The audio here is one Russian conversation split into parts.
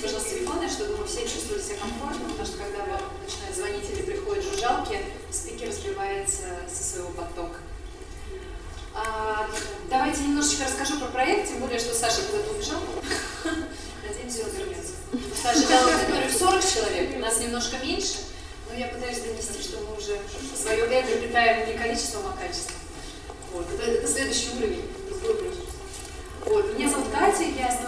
Выключите, пожалуйста, телефоны, чтобы мы все чувствовали себя комфортно, потому что когда начинают звонить или приходят жужжалки, спикер разбивается со своего потока. А, давайте немножечко расскажу про проект, тем более, что Саша куда-то убежал. Надеемся, он вернется. Саша дал аудиторию 40 человек, у нас немножко меньше, но я пытаюсь донести, что мы уже свое эго питаем не количеством, а качеством. Вот. Это, это следующий уровень.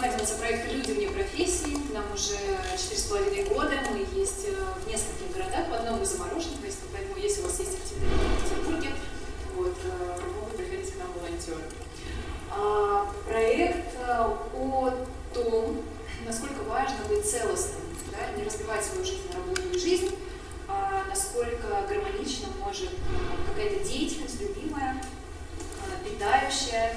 Вот. Меня зовут Катя, я основательница проекта «Люди вне профессии». Нам уже 4,5 года, мы есть э, в нескольких городах, в одном из замороженных, поэтому если у вас есть активные в Петербурге, вот, э, могут приходить к нам волонтеры. А, проект э, о том, насколько важно быть целостным, да, не разбивать свою жизнь на работу и жизнь, а насколько гармонично может какая-то деятельность, любимая, питающая,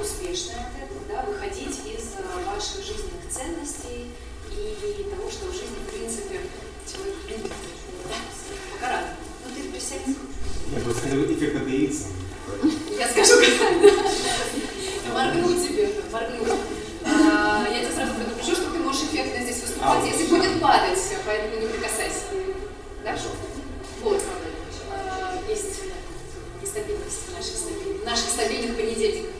успешная от этого, да, выходить из э, ваших жизненных ценностей и того, что в жизни, в принципе, человек любит. Да? Пока рано. Ну ты присядь. Я бы сказал, эффект от яйца. Я скажу, как Моргну тебе, моргну. А, я тебя сразу предупрежу, что ты можешь эффектно здесь выступать, а, если будет падать, поэтому не прикасайся. Да? Вот. А, есть нестабильность наших, стабильных понедельников.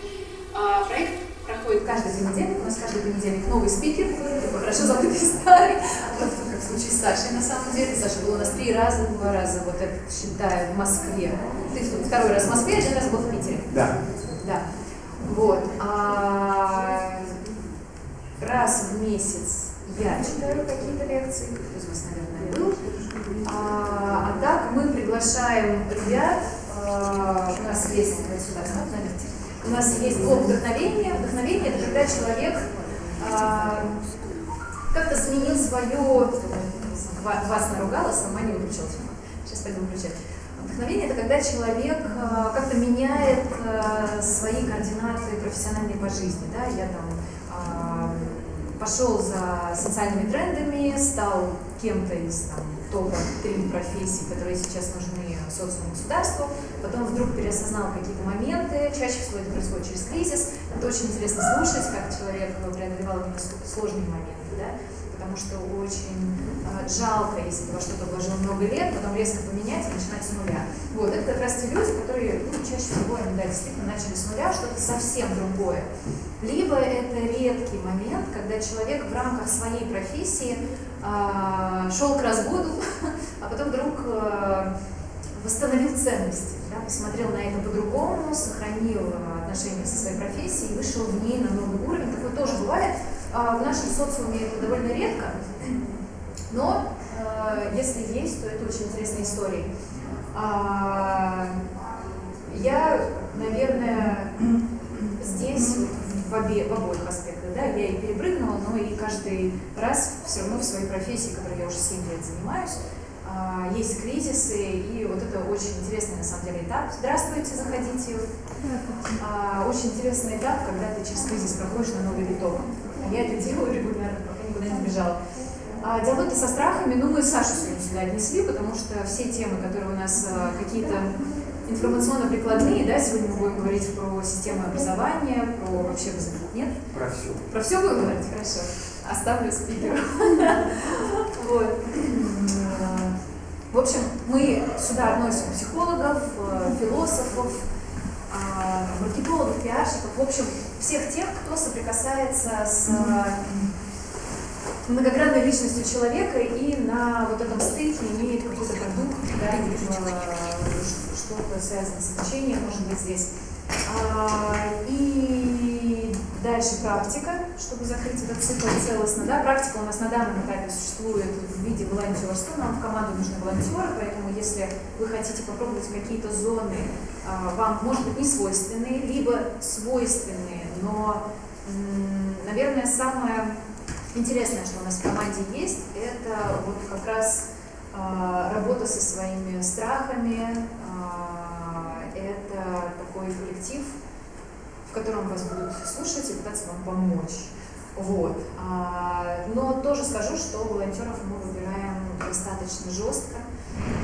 Проект проходит каждый понедельник. У нас каждый понедельник новый спикер, такой хорошо забытый старый, вот, как в случае с Сашей на самом деле. Саша был у нас три раза, два раза, вот это считаю, в Москве. Ты второй раз в Москве, один раз был в Питере. Да. Да. Вот. А, раз в месяц я читаю какие-то лекции, кто из вас, наверное, был. А, а так мы приглашаем ребят, а, у нас есть, вот сюда, смотрите, у нас есть блок вдохновения. Вдохновение – это когда человек а, как-то сменил свое... Вас наругала, сама не выключила Сейчас пойду выключать. Вдохновение – это когда человек а, как-то меняет а, свои координаты профессиональные по жизни. Да? Я там а, пошел за социальными трендами, стал кем-то из там, топа-3 профессий, которые сейчас нужны социуму государству, потом вдруг переосознал какие-то моменты, чаще всего это происходит через кризис, это очень интересно слушать, как человек преодолевал сложные моменты, да? потому что очень э, жалко, если ты во что-то вложил много лет, потом резко поменять и начинать с нуля. Вот, это как раз те люди, которые ну, чаще всего они да, действительно начали с нуля, что-то совсем другое. Либо это редкий момент, когда человек в рамках своей профессии э, шел к разводу, а потом вдруг э, восстановил ценности, да, посмотрел на это по-другому, сохранил отношения со своей профессией вышел в ней на новый уровень. Такое тоже бывает. А в нашем социуме это довольно редко, но э, если есть, то это очень интересная история. А, я, наверное, здесь в, обе, в обоих аспектах, да, я и перепрыгнула, но и каждый раз все равно в своей профессии, которой я уже 7 лет занимаюсь, а, есть кризисы, и вот это очень интересный на самом деле этап. Здравствуйте, заходите. А, очень интересный этап, когда ты через кризис проходишь на новый виток. Я это делаю регулярно, пока никуда не сбежала. А, диалоги со страхами, ну мы Сашу сегодня сюда отнесли, потому что все темы, которые у нас а, какие-то информационно-прикладные, да, сегодня мы будем говорить про систему образования, про вообще нет? Про все. Про все будем говорить? Хорошо. Оставлю спикеру. Вот. В общем, мы сюда относим психологов, э, философов, а, маркетологов, пиарщиков, в общем, всех тех, кто соприкасается с многогранной личностью человека и на вот этом стыке имеет какой-то продукт, да, э, что-то связано с обучением, может быть, здесь. А, и дальше практика, чтобы закрыть этот цикл целостно. Да? Практика у нас на данном этапе существует в виде волонтерства. Нам в команду нужны волонтеры, поэтому если вы хотите попробовать какие-то зоны, а, вам, может быть, не свойственные, либо свойственные, но, наверное, самое интересное, что у нас в команде есть, это вот как раз а, работа со своими страхами, это такой коллектив, в котором вас будут слушать и пытаться вам помочь. Вот. А, но тоже скажу, что волонтеров мы выбираем достаточно жестко,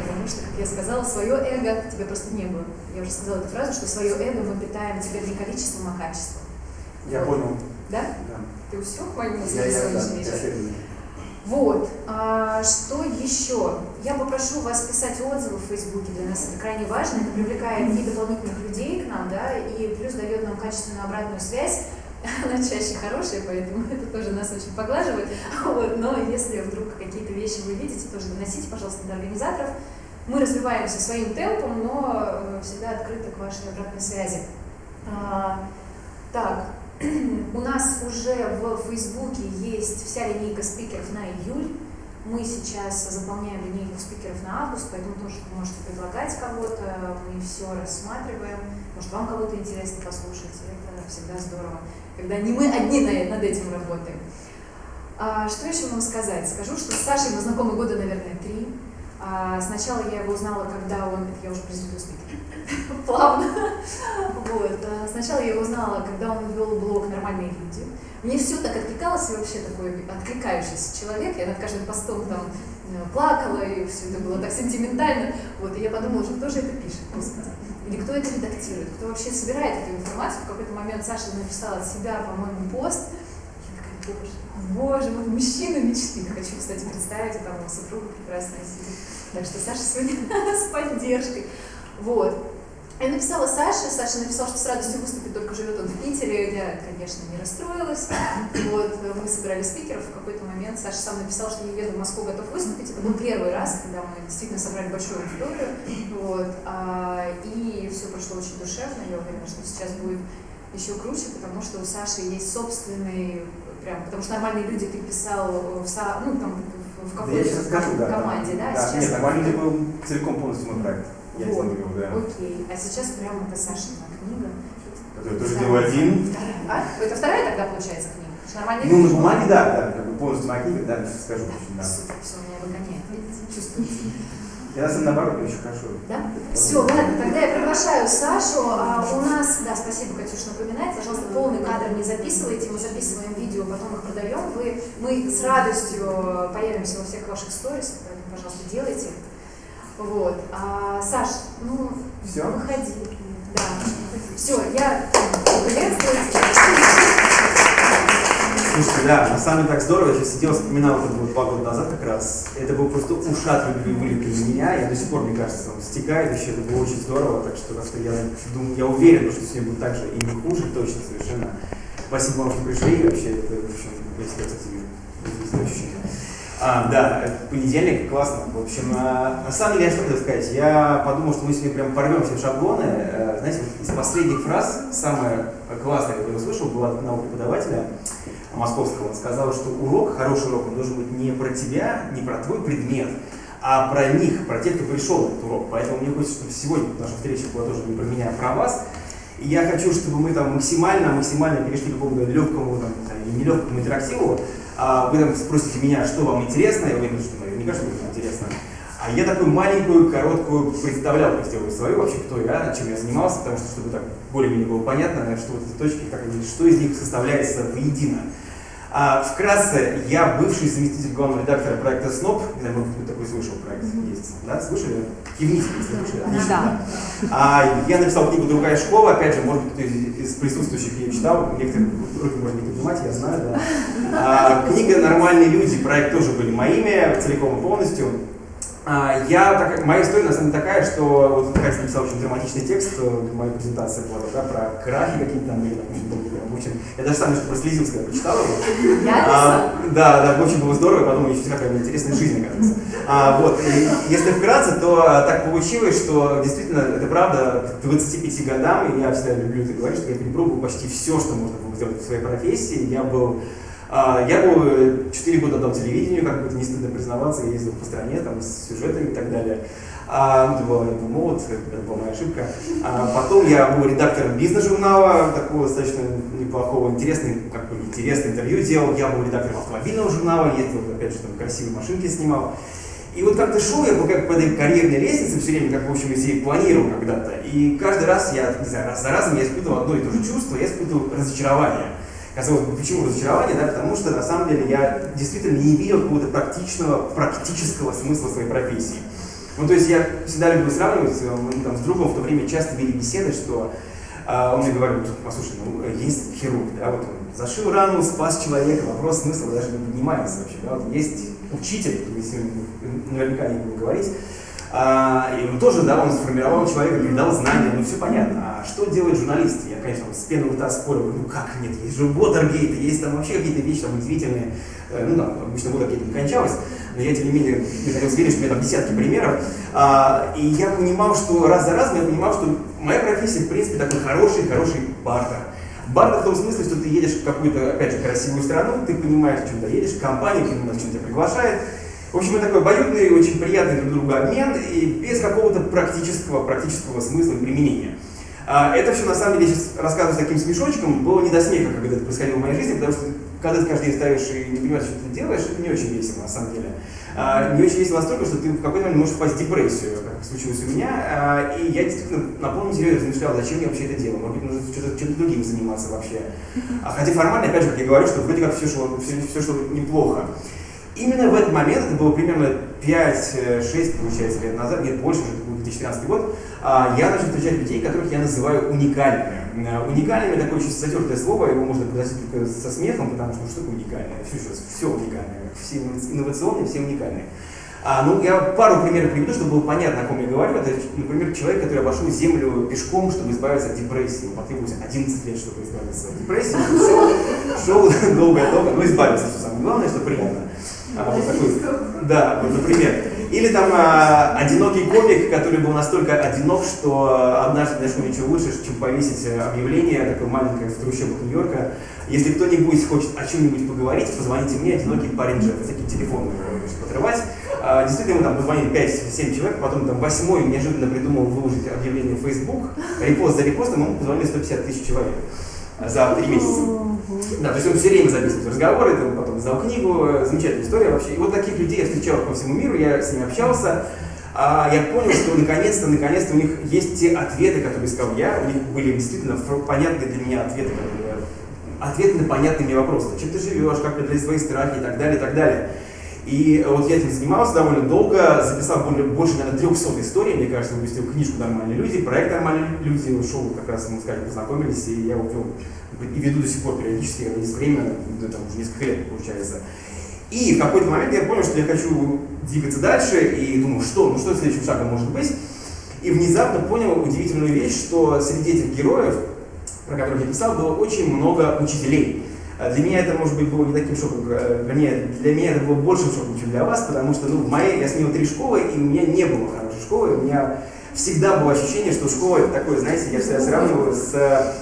потому что, как я сказала, свое эго тебе просто не было. Я уже сказала эту фразу, что свое эго мы питаем тебе не количеством, а качеством. Я вот. понял. Да? Да. Ты все к моему Я, я, да, сегодняшний вечер? Вот, а, что еще? Я попрошу вас писать отзывы в Фейсбуке, для нас это крайне важно, это привлекает и дополнительных людей к нам, да, и плюс дает нам качественную обратную связь, она чаще хорошая, поэтому это тоже нас очень поглаживает, вот, но если вдруг какие-то вещи вы видите, тоже доносите, пожалуйста, до организаторов. Мы развиваемся своим темпом, но э, всегда открыты к вашей обратной связи. А, так, у нас уже в Фейсбуке есть вся линейка спикеров на июль. Мы сейчас заполняем линейку спикеров на август, поэтому тоже можете предлагать кого-то, мы все рассматриваем. Может, вам кого-то интересно послушать, это всегда здорово, когда не мы одни на- над этим работаем. А, что еще вам сказать? Скажу, что с Сашей мы знакомы года, наверное, три. А, сначала я его узнала, когда он... Это я уже презентую спикера. Плавно. Вот. а, Сначала я узнала, когда он вел блог «Нормальные люди». Мне все так откликалось, я вообще такой откликающийся человек. Я над каждым постом там э, плакала, и все это было так сентиментально. Вот, и я подумала, что кто же это пишет, господи? Или кто это редактирует? Кто вообще собирает эту информацию? В какой-то момент Саша написала от себя, по-моему, пост. Я такая, боже, боже, вот мужчина мечты. Хочу, кстати, представить, там супруга прекрасная сидит. Так что Саша сегодня с поддержкой. Вот. Я написала Саше, Саша написал, что с радостью выступит, только живет он в Питере. Я, конечно, не расстроилась. Вот, мы собирали спикеров, в какой-то момент Саша сам написал, что я еду в Москву, готов выступить. Это был первый раз, когда мы действительно собрали большую аудиторию. Вот, а, и все прошло очень душевно. Я уверена, что сейчас будет еще круче, потому что у Саши есть собственный, прям, потому что нормальные люди ты писал в, ну, там, в Да какой-то да. команде, да? Да, Сейчас нет, нормально это был целиком полностью мой проект. Я Вот. говорил, да. Окей, а сейчас прямо это Сашина книга. Который тоже делал один. Вторая. А? Это вторая тогда получается книга? Нормальные Ну, на люди- бумаге, да, да, как бы полностью моя книга, да, сейчас скажу очень, да. Супер, все, меня выгоняет, видите, чувствуете. Я на самом наоборот, очень хорошо. Да? Все, ладно, тогда я приглашаю Сашу. А, у нас, да, спасибо, Катюш, напоминает, пожалуйста, полный кадр не записывайте, мы записываем видео, потом их продаем. Вы, мы с радостью появимся во всех ваших сторисах, поэтому, пожалуйста, делайте. Вот. А, Саш, ну, Всё? выходи. Да. Все, я приветствую. Слушайте, да, на самом деле так здорово, я сейчас сидел, вспоминал, это было два года назад как раз. Это был просто ушат любви вылет для меня, я до сих пор, мне кажется, он стекает еще, это было очень здорово, так что, так что я думаю, я уверен, что сегодня будет так же и не хуже, точно, совершенно. Спасибо вам, что пришли, вообще, это, в общем, я себя, ощущение. А, да, понедельник, классно. В общем, а, на самом деле, я что хотел сказать, я подумал, что мы сегодня прям порвем все шаблоны. Э, Знаете, из последних фраз, самая классная, которую я услышал, была от одного преподавателя московского. Он сказал, что урок, хороший урок, он должен быть не про тебя, не про твой предмет, а про них, про тех, кто пришел на этот урок. Поэтому мне хочется, чтобы сегодня наша встреча была тоже не про меня, а про вас. И я хочу, чтобы мы там максимально, максимально перешли к какому-то легкому, там, не знаю, нелегкому интерактиву. А вы там спросите меня, что вам интересно, я уверен, что наверняка что будет интересно. А я такую маленькую, короткую представлялку сделаю свою, вообще кто я, чем я занимался, потому что чтобы так более-менее было понятно, что вот эти точки, как что из них составляется воедино. А, вкратце, я бывший заместитель главного редактора проекта СНОП, знаю, может быть, такой слышал проект есть, да, слышали? Кивните, если слышали, отлично. Да. А, я написал книгу «Другая школа», опять же, может быть, кто из, из присутствующих ее читал, некоторые руки можно не поднимать, я знаю, да. А, книга «Нормальные люди», проект тоже были моими, целиком и полностью. А, я, так, моя история на самом деле такая, что вот Катя написал очень драматичный текст, моя презентация была да, про крахи какие-то там были, очень. Я даже сам немножко прослезился, когда прочитал его. Я А, да, да, очень было здорово, подумал, еще какая интересная жизнь, оказывается. А, вот, и если вкратце, то а, так получилось, что действительно, это правда, к 25 годам, и я всегда люблю это говорить, что я перепробовал почти все, что можно было сделать в своей профессии. Я был а, я был 4 года отдал телевидению, как бы не стыдно признаваться, я ездил по стране там, с сюжетами и так далее. А, это была, молод, это была моя ошибка. А, потом я был редактором бизнес-журнала, такого достаточно неплохого, интересный, как бы интересное интервью делал. Я был редактором автомобильного журнала, ездил, опять же, там красивые машинки снимал. И вот как-то шел я был как по этой карьерной лестнице все время, как, в общем, если планировал когда-то. И каждый раз я, не знаю, раз за разом я испытывал одно и то же чувство, я испытывал разочарование. Казалось бы, почему разочарование, да? Потому что на самом деле я действительно не видел какого-то практичного, практического смысла своей профессии. Ну, то есть я всегда люблю сравнивать, мы там с другом в то время часто вели беседы, что А он мне говорит, послушай, ну, есть хирург, да, вот он зашил рану, спас человека, вопрос смысла даже не поднимается вообще, да, вот есть учитель, если наверняка не будем говорить, а, и он тоже, да, он сформировал человека, передал знания, ну все понятно. А что делает журналист? Я, конечно, с пены рта спорю, ну как нет, есть же Watergate, есть там вообще какие-то вещи там удивительные, э, ну да, обычно Watergate не кончалось, но я, тем не менее, не хотел верить, что у меня там десятки примеров. А, и я понимал, что раз за разом я понимал, что моя профессия, в принципе, такой хороший, хороший бартер. Бартер в том смысле, что ты едешь в какую-то, опять же, красивую страну, ты понимаешь, к чему ты едешь, компания понимает, чем тебя приглашает, в общем, это такой обоюдный, очень приятный друг другу обмен и без какого-то практического, практического смысла и применения. А, это все, на самом деле, сейчас рассказываю с таким смешочком, было не до смеха, когда это происходило в моей жизни, потому что когда ты каждый день ставишь и не понимаешь, что ты делаешь, это не очень весело, на самом деле. А, не очень весело настолько, что ты в какой-то момент можешь впасть в депрессию, как случилось у меня, а, и я действительно на полном серьезе размышлял, зачем я вообще это делаю, может быть, нужно что-то, чем-то другим заниматься вообще. А хотя формально, опять же, как я говорю, что вроде как все шло, все, все шло неплохо. Именно в этот момент, это было примерно 5-6, получается, лет назад, нет, больше, уже был 2013 год, я начал встречать людей, которых я называю уникальными. Э, уникальными такое очень затертое слово, его можно произносить только со смехом, потому что ну, что такое уникальное? Все, все уникальное, все инновационные, все уникальные. А, ну, я пару примеров приведу, чтобы было понятно, о ком я говорю. Это, например, человек, который обошел Землю пешком, чтобы избавиться от депрессии. Ему потребовалось 11 лет, чтобы избавиться от депрессии. Шел, шел долго-долго, но избавился, что самое главное, что приятно. А, вот такой, да, вот, например. Или там а, одинокий комик, который был настолько одинок, что однажды нашел ничего лучше, чем повесить объявление, такое маленькое в трущобах Нью-Йорка. Если кто-нибудь хочет о чем-нибудь поговорить, позвоните мне, одинокий парень Джефф. Такие телефоны подрывать. А, действительно, мы там позвонили 5-7 человек, потом там восьмой неожиданно придумал выложить объявление в Facebook, репост за репостом, ему позвонили 150 тысяч человек за три месяца. Да, то есть он все время записывает разговоры, там, потом издал книгу, замечательная история вообще. И вот таких людей я встречал по всему миру, я с ними общался. А я понял, что наконец-то, наконец-то у них есть те ответы, которые искал я, у них были действительно понятные для меня ответы, которые, ответы на понятные мне вопросы. Чем ты живешь, как преодолеть свои страхи и так далее, и так далее. И вот я этим занимался довольно долго, записал более, больше, наверное, 300 историй, мне кажется, выпустил книжку «Нормальные люди», проект «Нормальные люди», ушел, как раз мы с Катей познакомились, и я его вел и веду до сих пор периодически, есть время, ну, там уже несколько лет получается. И в какой-то момент я понял, что я хочу двигаться дальше, и думаю, что, ну что следующим шагом может быть. И внезапно понял удивительную вещь, что среди этих героев, про которых я писал, было очень много учителей. А для меня это, может быть, было не таким шоком, э, для меня, для меня это было большим шоком, чем для вас, потому что, ну, в моей, я сменил три школы, и у меня не было хорошей школы, у меня всегда было ощущение, что школа это такое, знаете, я всегда сравниваю с э,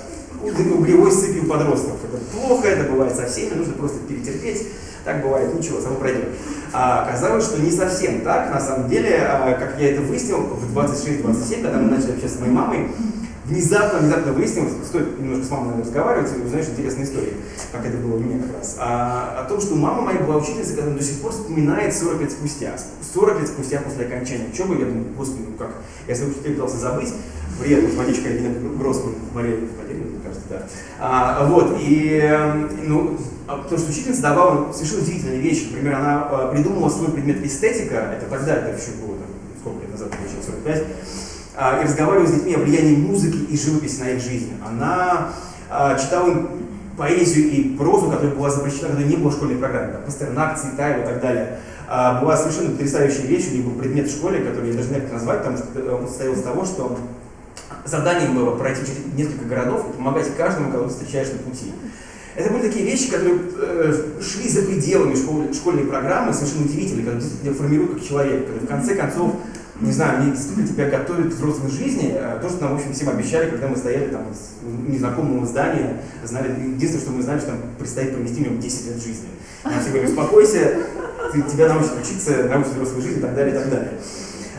углевой сыпью подростков. Это плохо, это бывает со всеми, нужно просто перетерпеть. Так бывает, ничего, само пройдет. А оказалось, что не совсем так. На самом деле, а, как я это выяснил в 26-27, когда мы начали общаться с моей мамой, внезапно, внезапно выяснилось, стоит немножко с мамой разговаривать, и узнаешь интересные истории, как это было у меня как раз, а, о том, что мама моя была учительницей, которая до сих пор вспоминает 40 лет спустя. 40 лет спустя после окончания учебы, я думаю, господи, ну как, я своих учителей пытался забыть, привет, математичка Ирина Гроссман, Мария Владимировна, мне кажется, да. А, вот, и, ну, а, потому что учительница давала совершенно удивительные вещи, например, она а, придумала свой предмет эстетика, это тогда, это еще было, там, сколько лет назад, получилось, 45, а, и разговаривала с детьми о влиянии музыки и живописи на их жизнь. Она а, читала им поэзию и прозу, которая была запрещена, когда не было школьной программы, как Пастернак, Цветаева и так далее. А, была совершенно потрясающая вещь, у них был предмет в школе, который я даже не знаю, как назвать, потому что он состоял из того, что заданием было пройти через несколько городов и помогать каждому, кого ты встречаешь на пути. Это были такие вещи, которые э, шли за пределами школ, школьной программы, совершенно удивительные, которые формируют как человека, которые в конце концов не знаю, мне действительно тебя готовят к взрослой жизни, э, то, что нам, в общем, всем обещали, когда мы стояли там в незнакомом здании, знали, единственное, что мы знали, что нам предстоит провести в нем 10 лет жизни. Нам все говорили, успокойся, ты, тебя научат учиться, научат взрослой жизни и так далее, и так далее.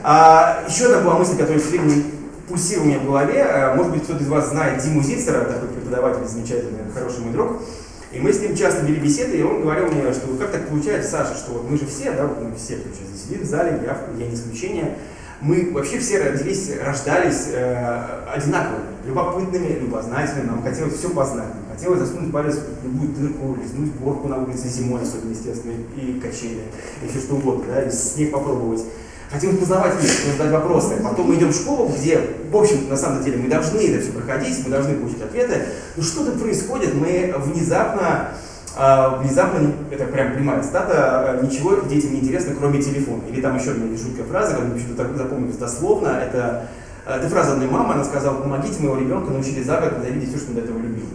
А, еще одна была мысль, которая все время пульсировала у меня в голове, э, может быть, кто-то из вас знает Диму Зицера, такой преподаватель замечательный, хороший мой друг, и мы с ним часто вели беседы, и он говорил мне, что как так получается, Саша, что вот мы же все, да, мы все, кто сейчас здесь сидит в зале, я, я не исключение, мы вообще все родились, рождались э, одинаковыми, любопытными, любознательными, нам хотелось все познать, хотелось засунуть палец в любую дырку, лизнуть горку на улице зимой, особенно, естественно, и качели, и все что угодно, да, и снег попробовать. Хотим познавать мир, хотим задать вопросы. Потом мы идем в школу, где, в общем, на самом деле, мы должны это все проходить, мы должны получить ответы. Но что-то происходит, мы внезапно а, внезапно, это прям прямая цитата, ничего детям не интересно, кроме телефона. Или там еще одна жуткая фраза, которую почему-то так запомнилась дословно, это, это фраза одной мамы, она сказала, помогите моего ребенка научили за год ненавидеть все, что он до этого любил.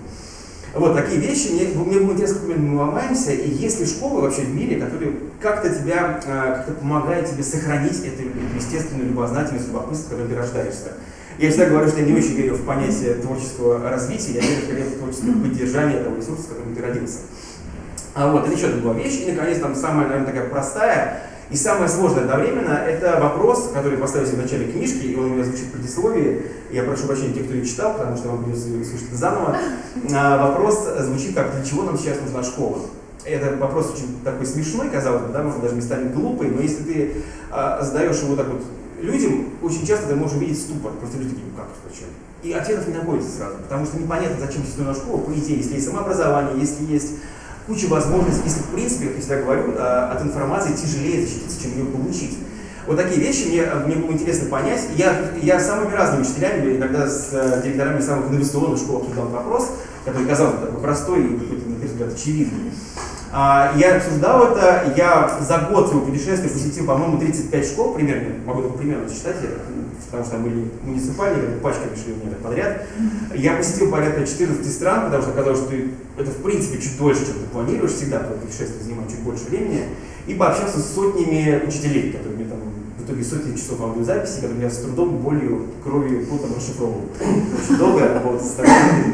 Вот такие вещи, мне, мне было интересно, как мы ломаемся, и есть ли школы вообще в мире, которые как-то тебя, как-то помогают тебе сохранить эту, эту естественную любознательность, любопытство, которым ты рождаешься. Я всегда говорю, что я не очень верю в понятие творческого развития, я верю скорее в творческое поддержание того ресурса, в котором ты родился. А вот, это еще одна была вещь. И, наконец, там самая, наверное, такая простая и самое сложное одновременно – это вопрос, который поставил в начале книжки, и он у меня звучит в предисловии. Я прошу прощения тех, кто ее читал, потому что вам придется слушать заново. А, вопрос звучит как «Для чего нам сейчас нужна школа?» Это вопрос очень такой смешной, казалось бы, да, может даже местами глупый, но если ты а, задаешь его так вот людям, очень часто ты можешь увидеть ступор. Просто люди такие, ну как, зачем? И ответов не находится сразу, потому что непонятно, зачем сейчас нужна школа, по идее, если есть самообразование, если есть куча возможностей, если в принципе, как я всегда говорю, а, от информации тяжелее защититься, чем ее получить. Вот такие вещи мне, мне было интересно понять. Я, я самыми разными учителями, иногда с э, директорами самых инновационных школ обсуждал вопрос, который казался такой простой и на первый взгляд, очевидный. А, я обсуждал это, я за год своего путешествия посетил, по-моему, 35 школ примерно, могу только примерно зачитать, потому что там были муниципальные, пачками шли меня подряд. Я посетил порядка 14 стран, потому что оказалось, что это в принципе чуть дольше, чем ты планируешь, всегда путешествие занимает чуть больше времени. И пообщался с сотнями учителей, которые мне там в итоге сотни часов аудиозаписи, которые я с трудом, болью, кровью, потом расшифровывал. Очень долго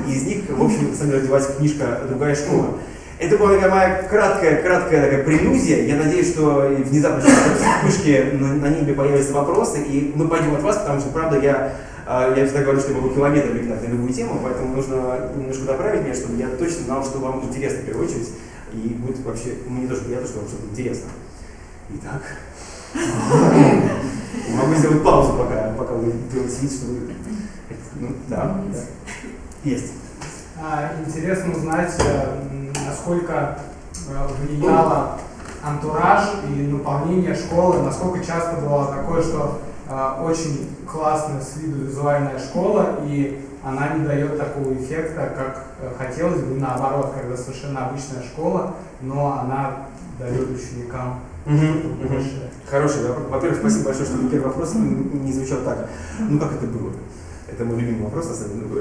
И из них, в общем, деле, родилась книжка «Другая школа». Это была такая моя краткая, краткая такая прелюдия. Я надеюсь, что внезапно в книжке на, на небе появятся вопросы, и мы пойдем от вас, потому что, правда, я, а, я всегда говорю, что я могу километр летать на любую тему, поэтому нужно немножко направить меня, чтобы я точно знал, что вам интересно в первую очередь, и будет вообще, мне тоже приятно, что вам что-то интересно. Итак, могу сделать паузу, пока, пока вы вид, что. Ну, да, да. Есть. А, интересно узнать, э, насколько э, влияло антураж и наполнение школы, насколько часто было такое, что э, очень классная с виду визуальная школа, и она не дает такого эффекта, как э, хотелось бы, наоборот, когда совершенно обычная школа, но она дает ученикам угу. Хороший вопрос. Во-первых, спасибо большое, что первый вопрос не звучал так. Ну как это было? Это мой любимый вопрос.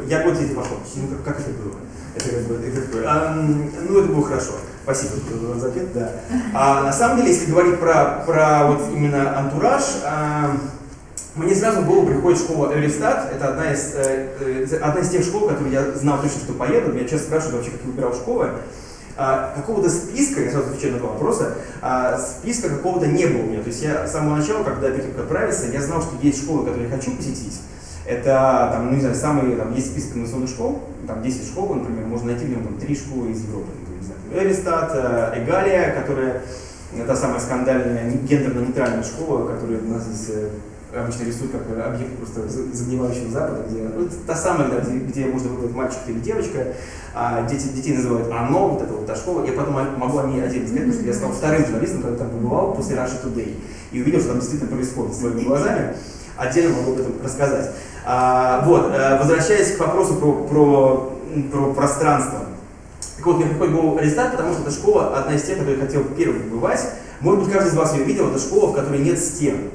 Я год здесь пошел. Ну как, как это было? Это как бы, это, а, ну, это было хорошо. Спасибо за ответ, да. А, на самом деле, если говорить про, про вот именно антураж, а, мне сразу голову приходит школа Эвристат. Это одна из, э, э, одна из тех школ, которые я знал точно, что поеду. Меня часто спрашивают вообще, как я выбирал школы. А, какого-то списка, я сразу отвечаю на два вопроса, а, списка какого-то не было у меня. То есть я с самого начала, когда перед тем, отправиться, я знал, что есть школы, которые я хочу посетить. Это, там, ну, не знаю, самые, там, есть список инновационных школ, там 10 школ, например, можно найти в нем там, 3 школы из Европы. Не знаю, Эристат, э, Эгалия, которая та самая скандальная гендерно-нейтральная школа, которая у нас здесь э, обычно рисуют как объект просто загнивающего Запада, где ну, та самая, да, где, где можно выбрать мальчик или девочка, а дети, детей называют оно, вот это вот та школа. Я потом могу о ней отдельно сказать, потому что я стал вторым журналистом, который там побывал после Russia Today, и увидел, что там действительно происходит своими глазами. Отдельно могу об этом рассказать. А, вот, э, возвращаясь к вопросу про, про, про пространство. Так вот, мне приходит голову Аристат, потому что эта школа одна из тех, которые я хотел первым побывать. Может быть, каждый из вас ее видел, это школа, в которой нет стен.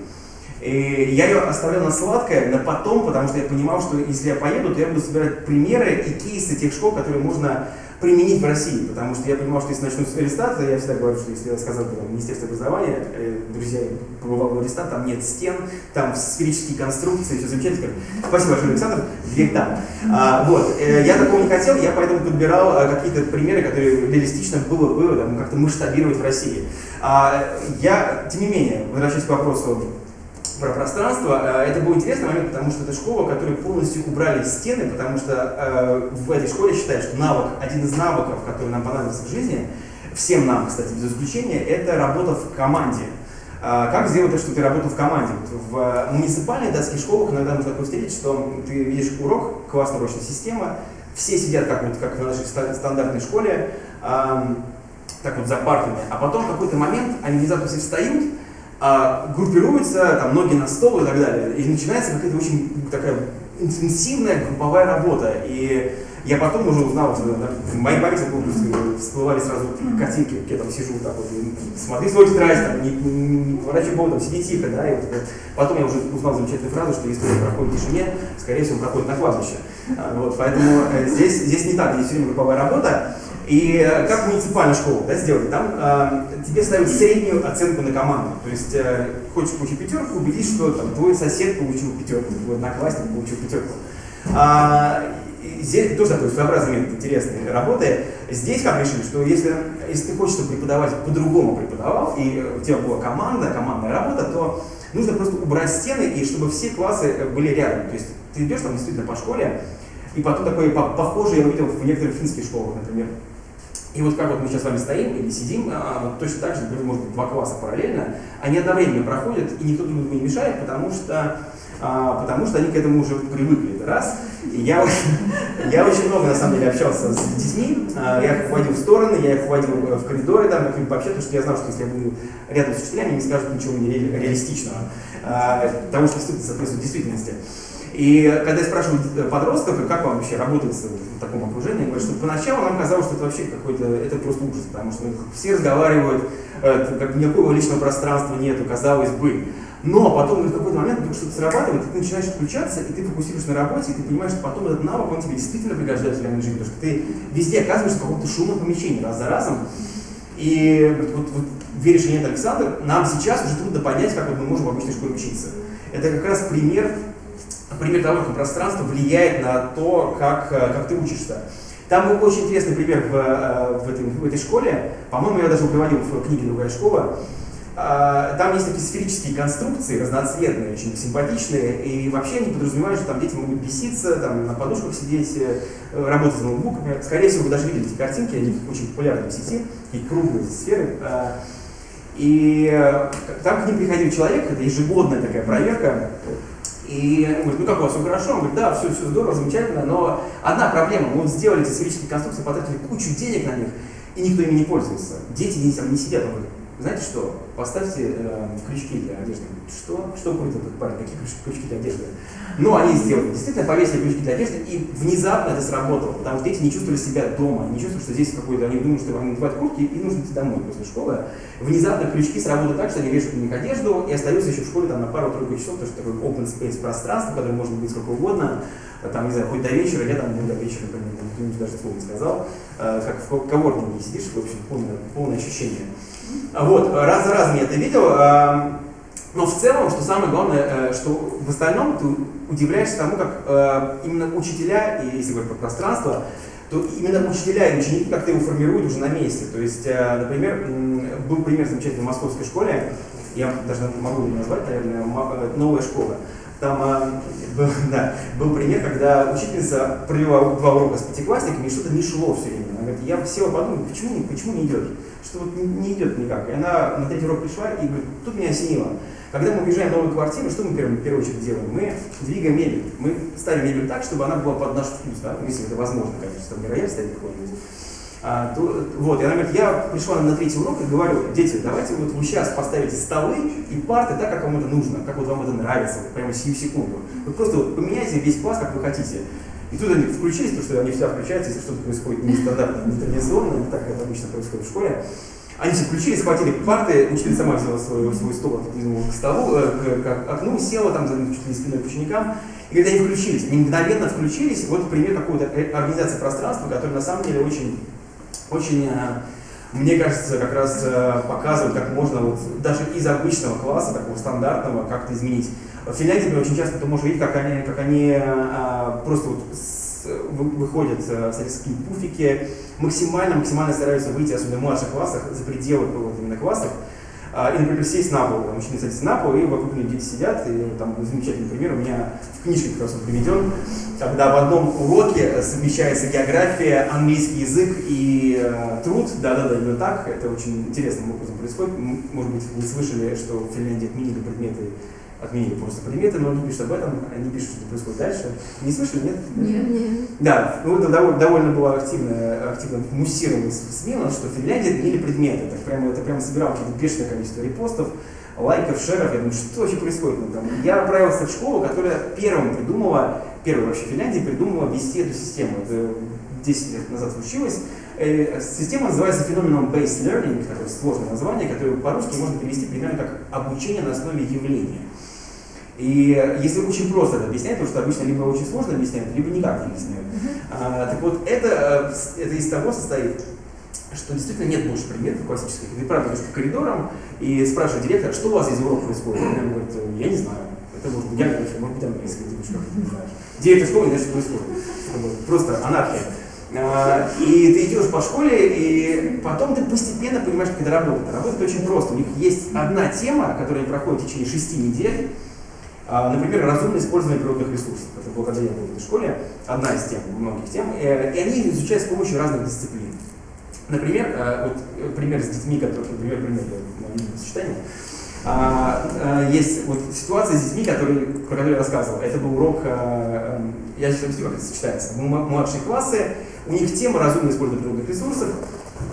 И я ее оставлял на сладкое, на потом, потому что я понимал, что если я поеду, то я буду собирать примеры и кейсы тех школ, которые можно применить в России, потому что я понимал, что если начну с Аристата, я всегда говорю, что если я сказал бы Министерство образования, э, друзья, побывал в Аристат, там нет стен, там сферические конструкции, все замечательно. Спасибо большое, Александр, дверь там. А, вот, э, я такого не хотел, я поэтому подбирал а, какие-то примеры, которые реалистично было бы как-то масштабировать в России. А, я, тем не менее, возвращаясь к вопросу про пространство. Э, это был интересный момент, потому что это школа, которую полностью убрали стены, потому что э, в этой школе считают, что навык, один из навыков, который нам понадобится в жизни, всем нам, кстати, без исключения, это работа в команде. Э, как сделать так, что ты работал в команде? В муниципальных датских школах иногда можно такое встретить, что ты видишь урок, классная урочная система, все сидят как, вот, как в нашей стандартной школе, э, так вот за партами, а потом в какой-то момент они внезапно все встают, а, группируются, там, ноги на стол и так далее. И начинается какая-то очень такая интенсивная групповая работа. И я потом уже узнал, в моей памяти всплывали сразу картинки, я там сижу так вот, смотри свой тетрадь, там, не, не, поворачивай голову, сиди тихо, да, и вот, потом я уже узнал замечательную фразу, что он проходит в тишине, скорее всего, проходит на кладбище. А, вот, поэтому э, здесь, здесь не так, здесь все время групповая работа. И э, как в муниципальной школе да, сделали, там э, тебе ставят среднюю оценку на команду. То есть э, хочешь получить пятерку, убедись, что там, твой сосед получил пятерку, твой одноклассник получил пятерку. А, здесь тоже такой своеобразный метод интересный работы. Здесь как решили, что если, если ты хочешь, чтобы преподаватель по-другому преподавал, и у тебя была команда, командная работа, то нужно просто убрать стены, и чтобы все классы были рядом. То есть ты идешь там действительно по школе, и потом такое похожее я увидел в некоторых финских школах, например. И вот как вот мы сейчас с вами стоим или сидим, а, вот точно так же, может быть, два класса параллельно, они одновременно проходят, и никто друг другу не мешает, потому что, а, потому что они к этому уже привыкли. Это раз. И я, я очень много, на самом деле, общался с детьми, а, я их вводил в стороны, я их вводил в коридоры, там, как-нибудь пообщаться, потому что я знал, что если я буду рядом с учителями, они не скажут ничего нереалистичного, потому что соответствует действительности. И когда я спрашиваю подростков, как вам вообще работать в таком окружении, говорят, что поначалу нам казалось, что это вообще какой-то, это просто ужас, потому что все разговаривают, как никакого личного пространства нету, казалось бы. Но потом в какой-то момент вдруг что-то срабатывает, и ты начинаешь включаться, и ты фокусируешься на работе, и ты понимаешь, что потом этот навык, он тебе действительно пригождается в реальной жизни, потому что ты везде оказываешься в каком-то шумном помещении раз за разом. И вот, вот веришь или нет, Александр, нам сейчас уже трудно понять, как вот мы можем в обычной школе учиться. Это как раз пример пример того, как пространство влияет на то, как, э, как ты учишься. Там был очень интересный пример в, э, в, этой, в этой школе. По-моему, я даже приводил в книге «Другая школа». А, там есть такие сферические конструкции, разноцветные, очень симпатичные, и вообще они подразумевают, что там дети могут беситься, там, на подушках сидеть, э, работать с ноутбуками. Скорее всего, вы даже видели эти картинки, они очень популярны в сети, такие круглые сферы. А, и там к ним приходил человек, это ежегодная такая проверка, и он говорит, ну как у вас, все хорошо? Он говорит, да, все, все здорово, замечательно, но одна проблема, мы сделали эти сферические конструкции, потратили кучу денег на них, и никто ими не пользуется. Дети не сидят, он говорит, знаете что, поставьте э, крючки для одежды. Что? Что будет этот парень? Какие крючки для одежды? Ну, они сделали. Действительно, повесили крючки для одежды, и внезапно это сработало, потому что дети не чувствовали себя дома, не чувствовали, что здесь какой-то, они думают, что они надевают куртки и нужно идти домой после школы. Внезапно крючки сработали так, что они вешают на них одежду и остаются еще в школе там, на пару-тройку часов, потому что такой open space пространство, которое может быть сколько угодно, там, не знаю, хоть до вечера, я там до вечера, например, кто-нибудь даже слова не сказал, э, как в коворкинге сидишь, в общем, полное, полное ощущение. Вот, раз за разом я это видел, эм, но в целом, что самое главное, э, что в остальном ты удивляешься тому, как э, именно учителя, и если говорить про пространство, то именно учителя и ученики как-то его формируют уже на месте. То есть, э, например, был пример замечательный в московской школе, я даже могу его назвать, наверное, новая школа. Там был, да, был пример, когда учительница провела два урока с пятиклассниками, и что-то не шло все время. Говорит, я села подумала, почему, почему не идет? Что вот не идет никак. И она на третий урок пришла и говорит, тут меня осенило. Когда мы уезжаем в новую квартиру, что мы в первую очередь делаем? Мы двигаем мебель. Мы ставим мебель так, чтобы она была под наш вкус, да? если это возможно, конечно, там рояль стоит какой-нибудь. А, то, вот, и она говорит, я пришла на третий урок и говорю, дети, давайте вот вы сейчас поставите столы и парты так, как вам это нужно, как вот вам это нравится, прямо сию секунду. Вы просто вот поменяйте весь класс, как вы хотите. И тут они включились, потому что они всегда включаются, если что-то происходит нестандартно, нетрадиционно, так это обычно происходит в школе. Они все включили, схватили парты, учитель сама взяла свой, свой стол, отодвинула к столу, э, к, к окну, села там за чуть спиной к ученикам, и когда они включились, они мгновенно включились, вот пример какой-то организации пространства, который на самом деле очень, очень э, мне кажется, как раз э, показывает, как можно вот даже из обычного класса, такого стандартного, как-то изменить. В Финляндии очень часто ты можешь видеть, как они, как они а, просто вот с, выходят, э, соответственно, пуфики, максимально, максимально стараются выйти, особенно в младших классах, за пределы вот, именно классов, а, и, например, сесть на пол, мужчины садятся на пол, и вокруг них дети сидят, и там замечательный пример. У меня в книжке как раз он приведен, когда в одном уроке совмещается география, английский язык и э, труд, да-да-да, именно так, это очень интересным образом происходит, может быть, вы слышали, что в Финляндии отменили предметы отменили просто предметы, но они пишут об этом, они пишут, что происходит дальше. Не слышали, нет? Нет, нет. Да, ну это довольно, довольно было активно, активно муссировано в СМИ, что в Финляндии отменили предметы. Так прямо, это прямо собирало какое-то бешеное количество репостов. лайков, шеров. Я думаю, что вообще происходит? Ну, там, я отправился в школу, которая первым придумала, первая вообще в Финляндии придумала вести эту систему. Это 10 лет назад случилось. Э, Система называется феноменом Based Learning, такое сложное название, которое по-русски можно перевести примерно как обучение на основе явления. И если очень просто это объяснять, потому что обычно либо очень сложно объясняют, либо никак не объясняют. А, так вот, это, э, это из того состоит, что действительно нет больше предметов классических. Ты правда идешь по коридорам и спрашиваешь директора, что у вас здесь урок происходит? Он говорит, я не знаю. Это может быть география, может быть английский, ты не знаешь. Директор школы не знает, что происходит. Просто анархия. А, И ты идешь по школе, и потом ты постепенно понимаешь, как это работает. Работает очень просто. У них есть одна тема, которая они проходят в течение шести недель. А, Например, разумное использование природных ресурсов. Это было, когда я был в этой школе, одна из тем, многих тем. Э, И они изучают с помощью разных дисциплин. Например, э, вот э, пример с детьми, который, например, пример для сочетания. А, Есть вот ситуация с детьми, которые, про которые я рассказывал. Это был урок, э, э, я сейчас объясню, как это сочетается. Младшие классы, у них тема разумное использование природных ресурсов,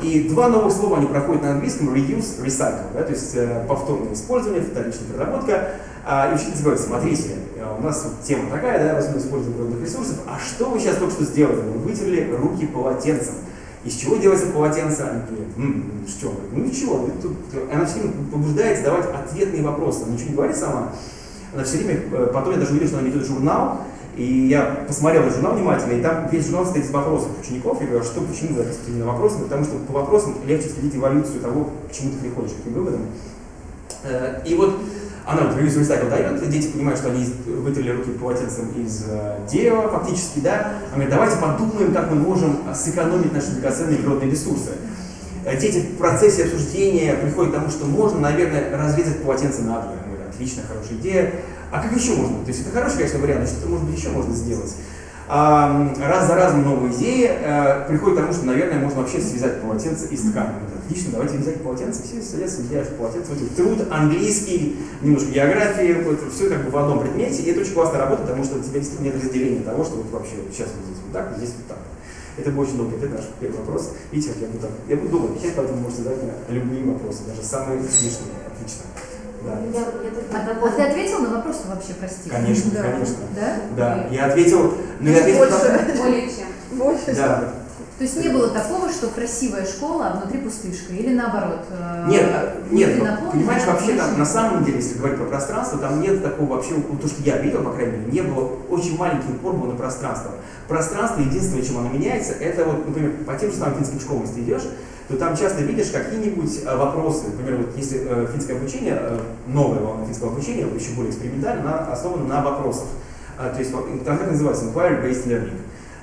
и два новых слова они проходят на английском reuse, recycle, да, то есть э, повторное использование, вторичная переработка. А, и учитель говорит, смотрите, э, у нас тема такая, да, разумное использование природных ресурсов, а что вы сейчас только что сделали? Вы вытерли руки полотенцем. Из чего делается полотенце? Они говорят, «М, что? Ну ничего, она все время побуждает задавать ответные вопросы. Она ничего не говорит сама, она все время, э, потом я даже увидел, что она ведет журнал, и я посмотрел этот журнал внимательно, и там весь журнал стоит из вопросов учеников. Я говорю, а что, почему вы записываете именно вопросы? Потому что по вопросам легче следить эволюцию того, к чему ты приходишь, к каким выводам. Э, И вот она вот ревизию recycle дает, дети понимают, что они вытерли руки полотенцем из э, дерева фактически, да. Она говорит, давайте подумаем, как мы можем сэкономить наши драгоценные природные ресурсы. Э, Дети в процессе обсуждения приходят к тому, что можно, наверное, разрезать полотенце на двое. Отлично, хорошая идея. А как еще можно? То есть это хороший, конечно, вариант, что-то, может быть, еще можно сделать. Раз за разом новые идеи э, приходят к тому, что, наверное, можно вообще связать полотенце из ткани. Отлично, давайте вязать полотенце, все садятся, вязать полотенце. Вот труд, английский, немножко географии, вот, все как бы в одном предмете. И это очень классно работает, потому что у тебя действительно нет разделения того, что вот вообще сейчас вот здесь вот так, вот здесь вот так. Это был очень долгий ответ, наш первый вопрос. Видите, как я буду так, я буду долго отвечать, поэтому можете задать мне любые вопросы, даже самые смешные. Отлично. Да. Я, я тут А, а ты ответил на вопрос вообще, прости? Конечно, Да. конечно. Да? Да, я ответил, но я ответил более чем. Больше. Да. То есть не было такого, что красивая школа, а внутри пустышка, или наоборот? э, Нет, а, нет, ну, понимаешь, вообще там, на самом деле, если говорить про пространство, там нет такого вообще, ну, то, что я видел, по крайней мере, не было, очень маленький упор был на пространство. Пространство, единственное, чем оно меняется, это вот, например, по тем же самым финским школам, если ты идешь, то там часто видишь какие-нибудь э, вопросы, например, вот если э, финское обучение, э, новая волна финского обучения, еще более экспериментально, она основана на вопросах. А, то есть, так называется inquiry-based learning.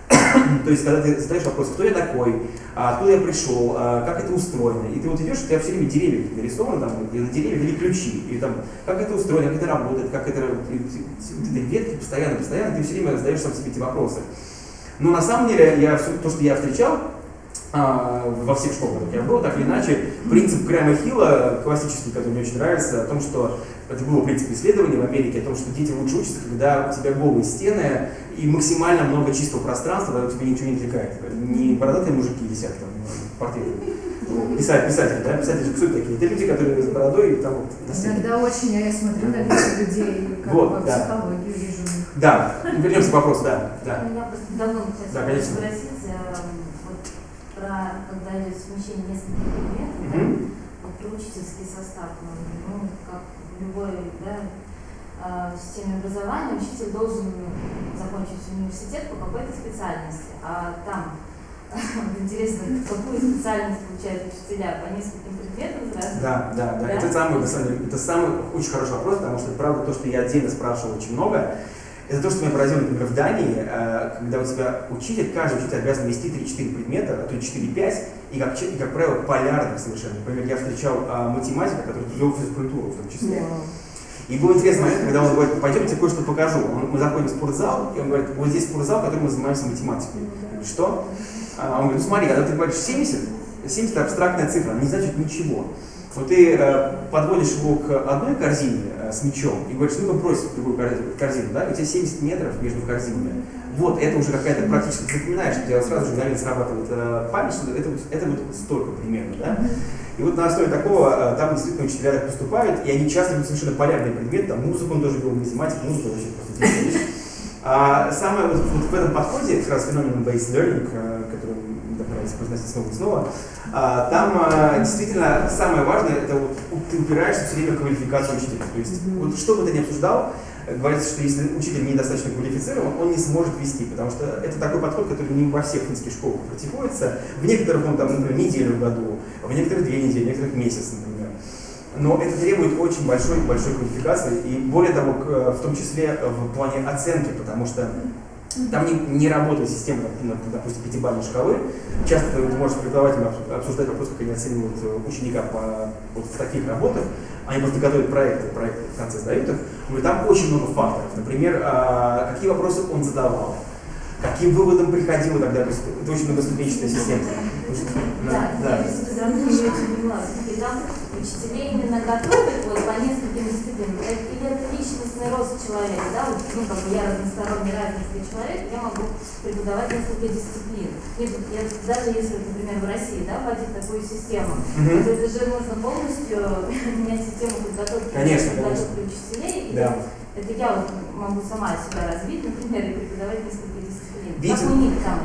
То есть, когда ты задаешь вопрос, кто я такой, а откуда я пришел, а как это устроено, и ты вот идешь, у тебя все время деревья нарисованы, там, и на деревьях или ключи, и там, как это устроено, как это работает, как это, эти ветки постоянно, постоянно, ты все время задаешь сам себе эти вопросы. Но на самом деле, я, всё- то, что я встречал, а, во всех школах, я был, так или иначе, принцип Грэма Хилла, классический, который мне очень нравится, о том, что это было принцип исследования в Америке, о том, что дети лучше учатся, когда у тебя голые стены и максимально много чистого пространства, когда у тебя ничего не отвлекает. Не бородатые мужики висят там в портретах. Писатель, писатель, да, писатели же кто это такие? Это люди, которые с бородой и там вот. Иногда очень, я смотрю на лица людей, как Вот, бы да. психологию вижу. Да, вернемся к вопросу, да, да. Я просто давно хотела Да, конечно. спросить, вот про, когда идет смещение нескольких предметов, да, Мгм. вот про учительский состав, ну, ну, как в любой да, э, системе образования, учитель должен закончить университет по какой-то специальности, а там интересно, какую специальность получают учителя по нескольким предметам сразу? Да, да, да. Да? Это самый, на самом деле, это самый очень хороший вопрос, потому что, правда, то, что я отдельно спрашивал очень много, это то, что меня поразило, например, в Дании, э, когда у тебя учитель, каждый учитель обязан вести 3-4 предмета, а то и 4-5, и как, и, как правило, полярных совершенно. Например, я встречал э, математика, который вел физкультуру в том числе. И был интересный момент, когда он говорит, пойдемте кое-что покажу. Он- мы заходим в спортзал, и он говорит, вот здесь спортзал, в котором мы занимаемся математикой. Я говорю, что? А он говорит, ну смотри, когда ты говоришь 70, 70 это абстрактная цифра, она не значит ничего. Вот ты э, подводишь его к одной корзине с мячом и говоришь, ну-ка брось в другую корзи- корзину, да, и у тебя 70 метров между корзинами. Вот, это уже какая-то практически, запоминаешь, у тебя сразу же мгновенно срабатывает э, память, что это, это вот столько примерно, да. И вот на основе такого э, там действительно учителя так поступают, и они часто берут совершенно полярный предмет, там музыку он тоже вел, математику, музыку вообще просто вещь. А самое вот, вот в этом подходе, как раз феномен based learning, э, который мне так нравится произносить снова и снова, там а, действительно самое важное, это вот ты упираешься все время в квалификацию учителя. То есть, вот что бы ты ни обсуждал, говорится, что если учитель недостаточно квалифицирован, он не сможет вести, потому что это такой подход, который не во всех финских школах практикуется. В некоторых он там, например, неделю в году, в некоторых две недели, в некоторых месяц, например. Но это требует очень большой, большой квалификации, и более того, в том числе в плане оценки, потому что там не, не работает система, допустим, пятибалльной шкалы. Часто ты можешь с преподавателем обс- обсуждать вопрос, как они оценивают э, ученика по, вот в таких работах. Они просто готовят проекты, проекты в конце сдают их. Но там очень много факторов. Например, а, какие вопросы он задавал, каким выводом приходил далее. То есть Это очень многоступенчатая система. Да, поняла. И там учителей именно готовят вот, по нескольким дисциплинам. Или это личностный рост человека, да, вот, ну, как бы я разносторонний, развитый человек, я могу преподавать несколько дисциплин. Вот я, даже если, например, в России, да, вводить такую систему, Мгм. то это же нужно полностью менять систему подготовки, Конечно, подготовки учителей. Да. Это я вот могу сама себя развить, например, и преподавать несколько дисциплин. Это?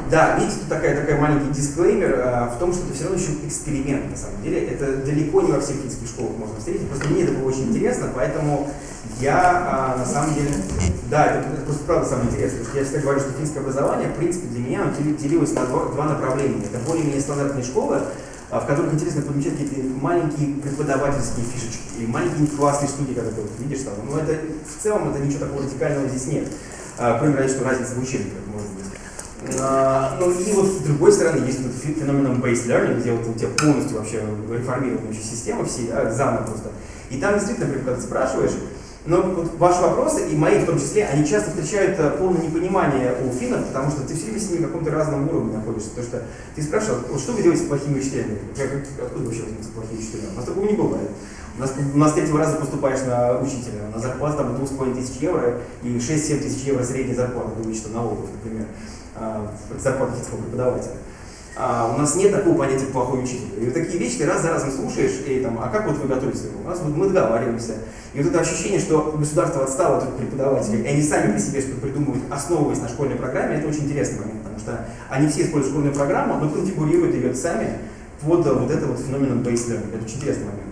Да, видите, тут такая, такая маленький дисклеймер а, в том, что это все равно еще эксперимент, на самом деле. Это далеко не во всех финских школах можно встретить. Просто мне это было очень интересно, поэтому я а, на самом деле... Да, это, это просто правда самое интересное. Потому что я всегда говорю, что финское образование, в принципе, для меня оно дели- делилось на два, два направления. Это более-менее стандартные школы, а, в которых интересно подмечать какие-то маленькие преподавательские фишечки и маленькие классные штуки, когда ты вот видишь там. Но это в целом это ничего такого радикального здесь нет. А, кроме разве что разницы в учебниках, может и вот с другой стороны есть вот фе- феномен based learning, где вот у тебя полностью вообще вообще система, все да, заново просто. И там действительно, например, когда ты спрашиваешь, но вот ваши вопросы, и мои в том числе, они часто встречают э, полное непонимание у финнов, потому что ты все время с ними на каком-то разном уровне находишься. Потому что ты спрашивал, вот что вы делаете с плохими учителями? Откуда вообще возьмутся плохие учителя? У нас такого не бывает. У нас, у нас третьего раза поступаешь на учителя, на зарплату там 2,5 тысяч евро и 6-7 тысяч евро средняя зарплата, вычета налогов, например, а, зарплата финского преподавателя. А, у нас нет такого понятия плохой учитель. И вот такие вещи ты раз за разом слушаешь, и там, а как вот вы готовитесь? У нас вот мы договариваемся. И вот это ощущение, что государство отстало от преподавателей, и они сами по себе что-то придумывают, основываясь на школьной программе, это очень интересный момент, потому что они все используют школьную программу, но конфигурируют ее сами под э, вот это вот феномен based learning. Это очень интересный момент.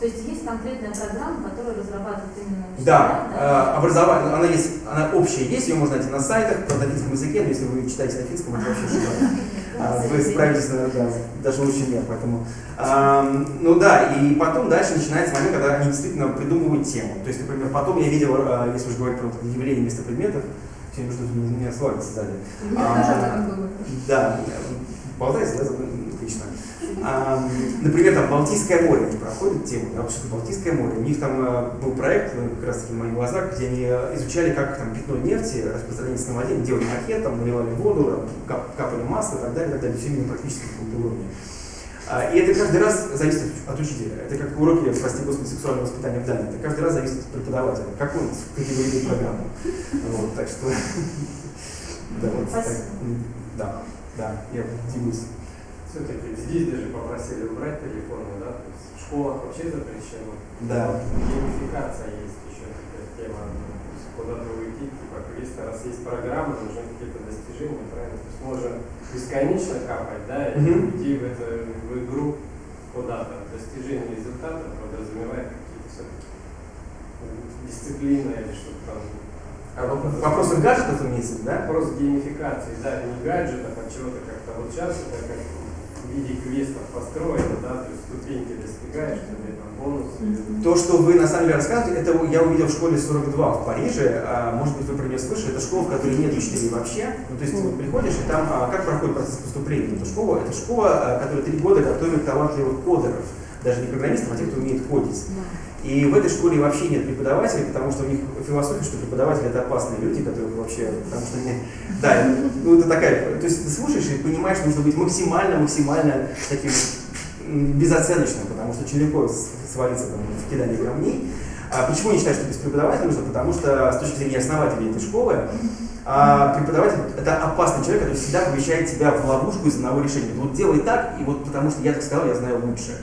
То есть есть конкретная программа, которую разрабатывает именно учителя, Да, э, образование, она есть, она общая есть, ее можно найти на сайтах, на финском языке, но если вы читаете на финском, это вообще шикарно. Вы справитесь, да, даже лучше меня, поэтому. ну да, и потом дальше начинается момент, когда они действительно придумывают тему. То есть, например, потом я видел, а, если уж говорить про явление вместо предметов, сегодня что-то у меня этом было. Да, болтается, да, забыл? отлично. Например, там Балтийское море они проходят тему, да, что Балтийское море. У них там э, был проект, э, как раз таки в моих глазах, где они э, изучали, как там пятно нефти распространяется на воде, делали макет, там наливали воду, кап- капали масло и так далее, и так далее, все именно практически на каком-то уровне. А, И это каждый раз зависит от учителя. Это как уроки, прости господи, сексуального воспитания в Дании. Это каждый раз зависит от преподавателя. Как он категоризует программу. Вот, так что... Да, вот так. Да, да, я делюсь. Все-таки здесь даже попросили убрать телефоны, да? То есть в школах вообще запрещено. Да. Геймификация есть еще такая тема. то есть Куда-то уйти, типа, если раз есть программа, нужны какие-то достижения, правильно? То есть можно бесконечно капать, да, и Мгм. уйти в, это, в игру куда-то. Достижение результата подразумевает какие-то все-таки дисциплины или что-то там. А воп- Вопрос о гаджетах имеется, да? Вопрос геймификации, да, не гаджетов, а чего-то как-то. Вот сейчас это как в виде квестов построено, да, то есть ступеньки достигаешь, тебе там бонусы. То, что вы на самом деле рассказываете, это я увидел в школе 42 в Париже. А, может быть, вы про нее слышали. Это школа, в которой нет учителей вообще. Ну, то есть ты вот приходишь, и там а, как проходит процесс поступления в эту школу? Это школа, а, которая три года готовит талантливых кодеров. Даже не программистов, а тех, кто умеет кодить. И в этой школе вообще нет преподавателей, потому что у них философия, что преподаватели это опасные люди, которые вообще, потому что они, да, ну это такая, то есть ты слушаешь и понимаешь, что нужно быть максимально, максимально таким безоценочным, потому что очень легко свалиться там, в кидание камней. А почему я считаю, что без преподавателя нужно? Потому что с точки зрения основателей этой школы, а преподаватель – это опасный человек, который всегда помещает тебя в ловушку из одного решения. Вот делай так, и вот потому что я так сказал, я знаю лучше.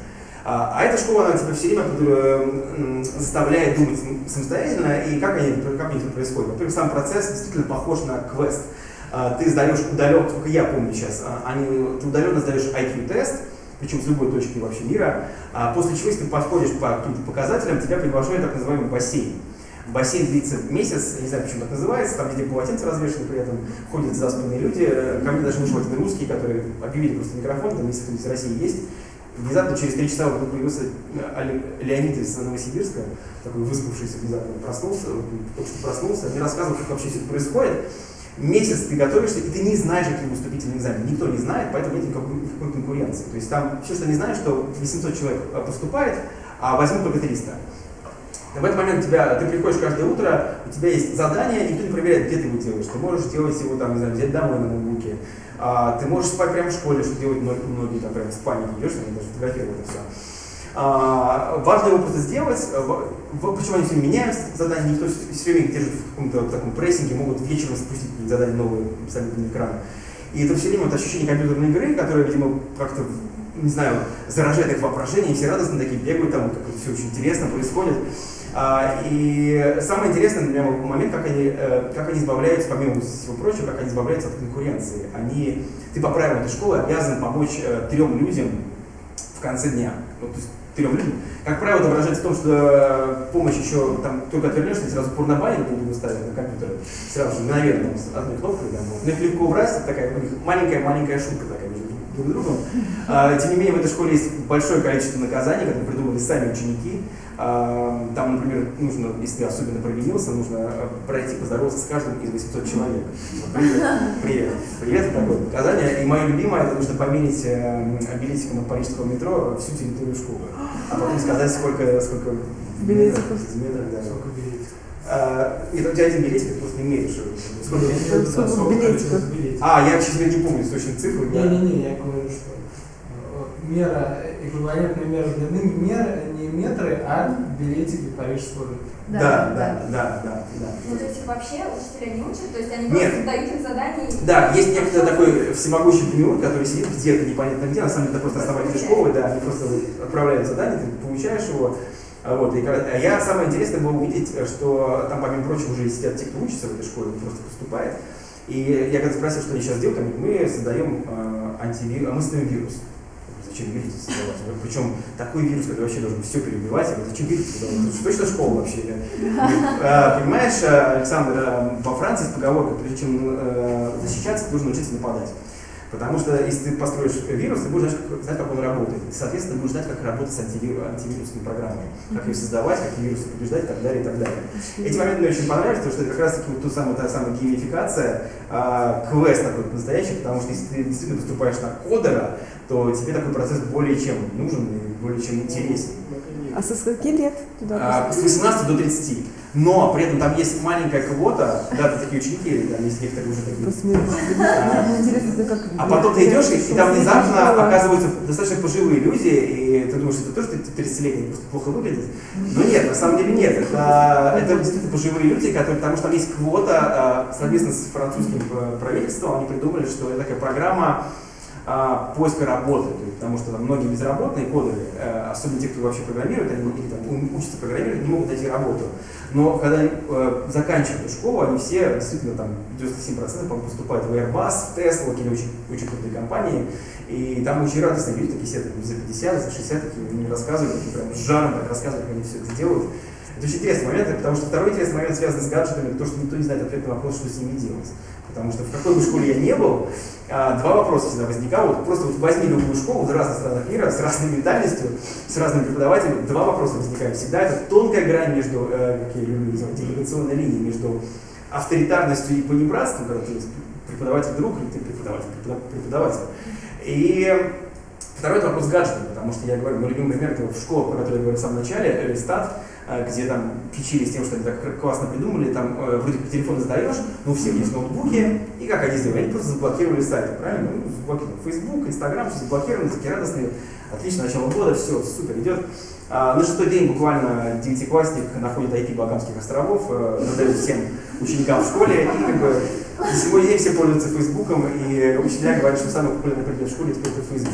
А, а эта школа, она тебя все время э, заставляет думать самостоятельно, и как они, как они это происходит. Во-первых, сам процесс действительно похож на квест. А, ты сдаешь удаленно, только я помню сейчас, а, они, ты удаленно сдаешь IQ-тест, причем с любой точки вообще мира, а после чего, если ты подходишь по каким-то показателям, тебя приглашают так называемый бассейн. Бассейн длится месяц, я не знаю, почему так называется, там везде полотенца развешаны, при этом ходят заспанные люди. Ко мне даже вышел один русский, который объявили просто микрофон, там если кто-нибудь из России есть. Внезапно через три часа вдруг появился э, Леонид из Новосибирска, такой выспавшийся внезапно проснулся, только что проснулся, мне рассказывал, как вообще все это происходит. Месяц ты готовишься, и ты не знаешь, какие выступительные экзамены. Никто не знает, поэтому нет никакой, конкуренции. То есть там все, что не знаешь, что 800 человек э, поступает, а возьмут только 300. В этот момент тебя, ты приходишь каждое утро, у тебя есть задание, никто не проверяет, где ты его делаешь. Ты можешь делать его, там, не знаю, взять домой на ноутбуке. А, ты можешь спать прямо в школе, что делают многие, многие там прямо в спальне идешь, они даже фотографируют это все. А, важно его просто сделать, почему они все меняют задания, никто все время держит в каком-то таком прессинге, могут вечером спустить задания новые абсолютно на экран. И это все время вот ощущение компьютерной игры, которое, видимо, как-то, не знаю, заражает их воображение, и все радостно такие бегают, там как все очень интересно происходит. А, и самое интересное для меня момент, как они, э, как они избавляются, помимо всего прочего, как они избавляются от конкуренции. Они, ты по правилам этой школы обязан помочь э, трем людям в конце дня. Вот, то есть трем людям. Как правило, это выражается в том, что э, помощь еще, там, только отвернешься, сразу порнобанер будут ставить на компьютер, сразу же, мгновенно, одной кнопкой, да, ну, их легко убрать, такая у них маленькая-маленькая шутка такая между друг другом. А, тем не менее, в этой школе есть большое количество наказаний, которые придумали сами ученики, там, например, нужно, если ты особенно провинился, нужно э, пройти поздороваться с каждым из 800 человек. Привет, привет, привет, это такое наказание. И мое любимое, это нужно померить э, билетиком от парижского метро всю территорию школы. А потом сказать, сколько, сколько билетиков. метров, да. Сколько билетиков? А, нет, у тебя один билетик, ты просто не меришь. Сколько билетиков? А, я, честно, не помню точно цифры. да. Не-не-не, я говорю, что мера, эквивалентная мера длины, мера не метры, а билетики парижского метро. Да, да, да, да, да. Ну, то есть их вообще учителя не учат, то есть они Нет. просто дают им задания. и- Да, есть некто такой всемогущий демиург, который сидит где-то непонятно где, на самом деле это просто основатель школы, да, они просто отправляют задание, ты получаешь его. А Вот, и а я самое интересное было увидеть, что там, помимо прочего, уже сидят те, кто учится в этой школе, просто поступает. И я когда спросил, что они сейчас делают, они говорят, мы создаем э, антивирус, мы создаем вирус. Зачем вирус создавать? Причем такой вирус, который вообще должен все перебивать. Говорю, зачем вирус создавать? Это точно школа вообще. Я говорю, «А, Понимаешь, э, Александр, э, во Франции есть поговорка, прежде чем э, защищаться, ты должен научиться нападать. Потому что если ты построишь вирус, ты будешь знать, как, знать, как он работает. И, соответственно, ты будешь знать, как работать с антивиру- антивирусной программой, как ее создавать, какие вирусы побеждать и так далее, и так далее. Эти моменты мне очень понравились, потому что это как раз таки вот ту самую, та самая геймификация, а, квест такой настоящий, потому что если ты действительно поступаешь на кодера, то тебе такой процесс более чем нужен и более чем интересен. А со скольки лет туда А, с 18 до 30. Но при этом там есть маленькая квота, да, там такие ученики, там есть некоторые уже такие. это как... А потом ты идешь, и, и там внезапно оказываются достаточно пожилые люди, и ты думаешь, это тоже 30-летний просто плохо выглядит. Но нет, на самом деле нет. Это, это действительно пожилые люди, которые, потому что там есть квота, а, совместно с французским э, правительством, они придумали, что это такая программа а, поиска работы, есть, потому что там многие безработные кодеры, э, особенно те, кто вообще программирует, они или там учатся программировать, не могут найти работу. Но когда э, заканчивают школу, они все действительно там 97% по-моему, поступают в Airbus, в Tesla, какие-то очень, очень крутые компании. И там очень радостные люди, такие все там, за 50, за 60, такие мне рассказывают, такие прям с жаром так рассказывают, как они все это делают. Это очень интересный момент, потому что второй интересный момент связан с гаджетами, то, что никто не знает ответ на вопрос, что с ними делать. Потому что в какой бы школе я не был, а, два вопроса всегда возникало. Вот просто вот возьми любую школу в разных странах мира, с разной ментальностью, с разными преподавателями, два вопроса возникают всегда. Это тонкая грань между, э, как я люблю называть, делегационной линией между авторитарностью и понебратством, когда ты преподаватель друг или ты преподаватель препода- преподаватель. И второй это вопрос с гаджетами, потому что я говорю, мой любимый пример это в школе, про которую я говорил в самом начале, Элистат, э, где там кичились тем, что они так классно придумали, там э, вроде как телефон задаешь, но у всех есть ноутбуки, и как они сделали? Они просто заблокировали сайты, правильно? Ну, заблокировали Facebook, Instagram, все заблокировали, такие радостные, отлично, начало года, все, супер, идет. А, на шестой день буквально девятиклассник находит IP Багамских островов, э, задает всем ученикам в школе, и как бы на сегодня день все пользуются Фейсбуком, и учителя говорят, что самый популярный предмет в школе теперь это Фейсбук.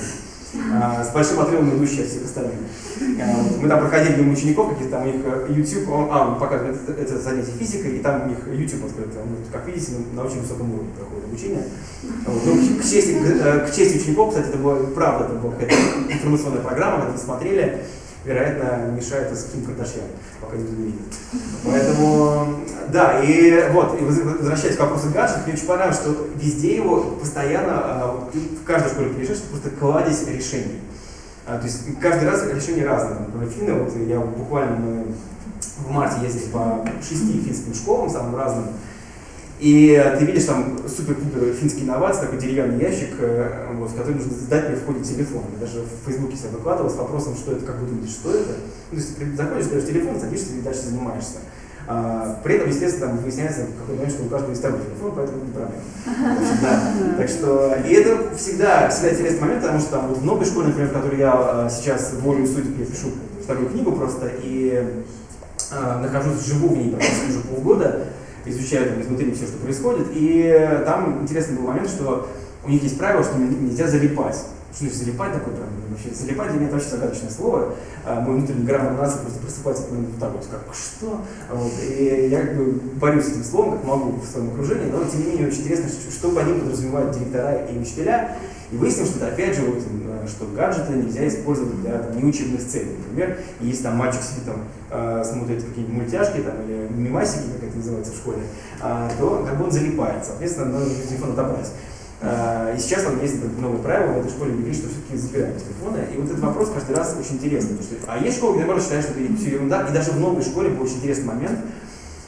С большим отрывом идущий от всех остальных. А, мы там проходили мимо учеников, какие-то там у них э, YouTube, он, а, он показывает это, это занятие физикой, и там у них YouTube открыт. Он, как видите, на очень высоком уровне проходит обучение. Вот. Ну, к, чести, к, э, к чести учеников, кстати, это была правда, это была какая-то информационная программа, когда смотрели, вероятно, мешает с Ким Кардашьян, пока не видит. Поэтому, да, и вот, и возвращаясь к вопросу гаджетов, мне очень понравилось, что везде его постоянно, а, в каждой школе приезжаешь, просто кладезь решений. А, то есть каждый раз решения разные. Например, финны, вот я буквально в марте ездил по шести финским школам, самым разным, и ты видишь там супер-пупер финский инновации, такой деревянный ящик, э, вот, в который нужно сдать мне входит телефон. Я даже в Фейсбуке себя выкладывал с вопросом, что это, как вы думаете, что это. Ну, то есть заходишь, даешь телефон, садишься и дальше занимаешься. А, при этом, естественно, там выясняется в какой-то момент, что у каждого есть второй телефон, поэтому не проблема. Да. Так что, и это всегда, всегда интересный момент, потому что там вот в новой школе, например, в которой я а, сейчас волю судеб, я пишу вторую книгу просто, и а, нахожусь, живу в ней практически уже полгода, изучаю там изнутри все, что происходит. И там интересный был момент, что у них есть правило, что нельзя залипать. Что залипать такое прям вообще? Залипать для меня это очень загадочное слово. А, мой внутренний граммар нации просто просыпается вот так вот, как что? Вот. И я как бы борюсь с этим словом, как могу в своем окружении, но тем не менее очень интересно, что, что по ним подразумевают директора и учителя. И выяснил, что опять же, вот, э, что гаджеты нельзя использовать для там, неучебных целей. Например, если там мальчик сидит там, э, смотрит какие-нибудь мультяшки там, или мимасики, как это называется в школе, э, то как бы он залипает. Соответственно, надо телефон отобрать. Э, и сейчас там есть новые правила в этой школе говорит, что все-таки забирают телефоны. И вот этот вопрос каждый раз очень интересный. Потому что, а есть школы, где наоборот считают, что это все ерунда. И даже в новой школе был очень интересный момент,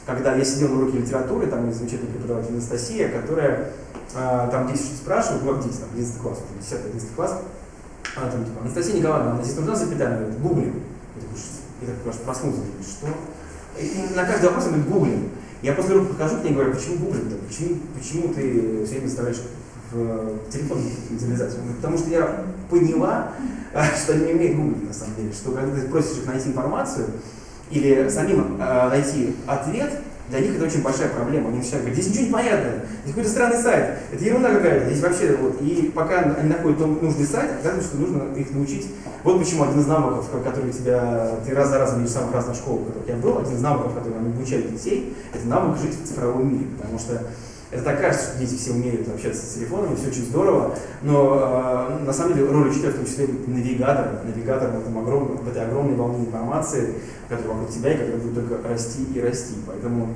когда я сидел на уроке литературы, там есть замечательная преподаватель Анастасия, которая а, там дети что-то спрашивают, ну, дети, там, 11 класс, 10-11 класс, она там, типа, Анастасия Николаевна, здесь нужна запятая? Она говорит, гуглим. Я такой, я так аж проснулся, что? И на каждый вопрос она говорит, гуглим. Я после урока подхожу к ней и говорю, почему гуглим-то? Почему, почему ты все время заставляешь в телефон залезать? Потому что я поняла, что они не умеют гуглить на самом деле, что когда ты просишь их найти информацию или самим э, найти ответ, для них это очень большая проблема. Они начинают говорить, здесь ничего не понятно, здесь какой-то странный сайт, это ерунда какая-то, здесь вообще вот. И пока они находят нужный сайт, оказывается, что нужно их научить. Вот почему один из навыков, который тебя, ты раз за разом видишь самых разных школах, в которых я был, один из навыков, который они обучают детей, это навык жить в цифровом мире. Потому что это так кажется, что дети все умеют общаться с телефонами, все очень здорово, но э, на самом деле роль учителя в том числе навигатор, навигатор в, этом огромном, в этой огромной волне информации, которая вокруг тебя и которая будет только расти и расти. Поэтому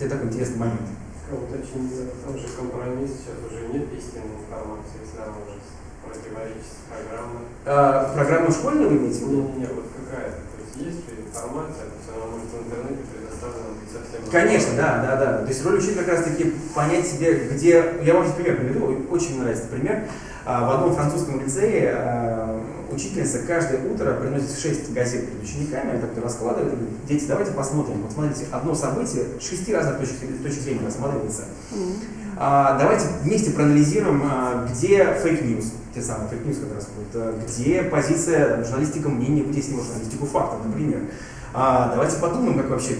это такой интересный момент. Уточнить, в том же компромисс сейчас уже нет истинной информации, если она может противоречить с программой. А, программу школьную вы имеете в виду? Не, не, вот какая-то. То есть есть информация, она может в интернете. Конечно, да, да, да. То есть роль учителя как раз таки понять себе, где... Я вам сейчас пример приведу, очень мне нравится пример. А, в одном французском лицее а, учительница каждое утро приносит 6 газет перед учениками, она так раскладывает, говорит, дети, давайте посмотрим. Вот смотрите, одно событие с шести разных точек, точек зрения рассматривается. А, давайте вместе проанализируем, где fake news, те самые fake news как раз будут, где позиция журналистика мнения, вытеснила журналистику фактов, например. А, давайте подумаем, как вообще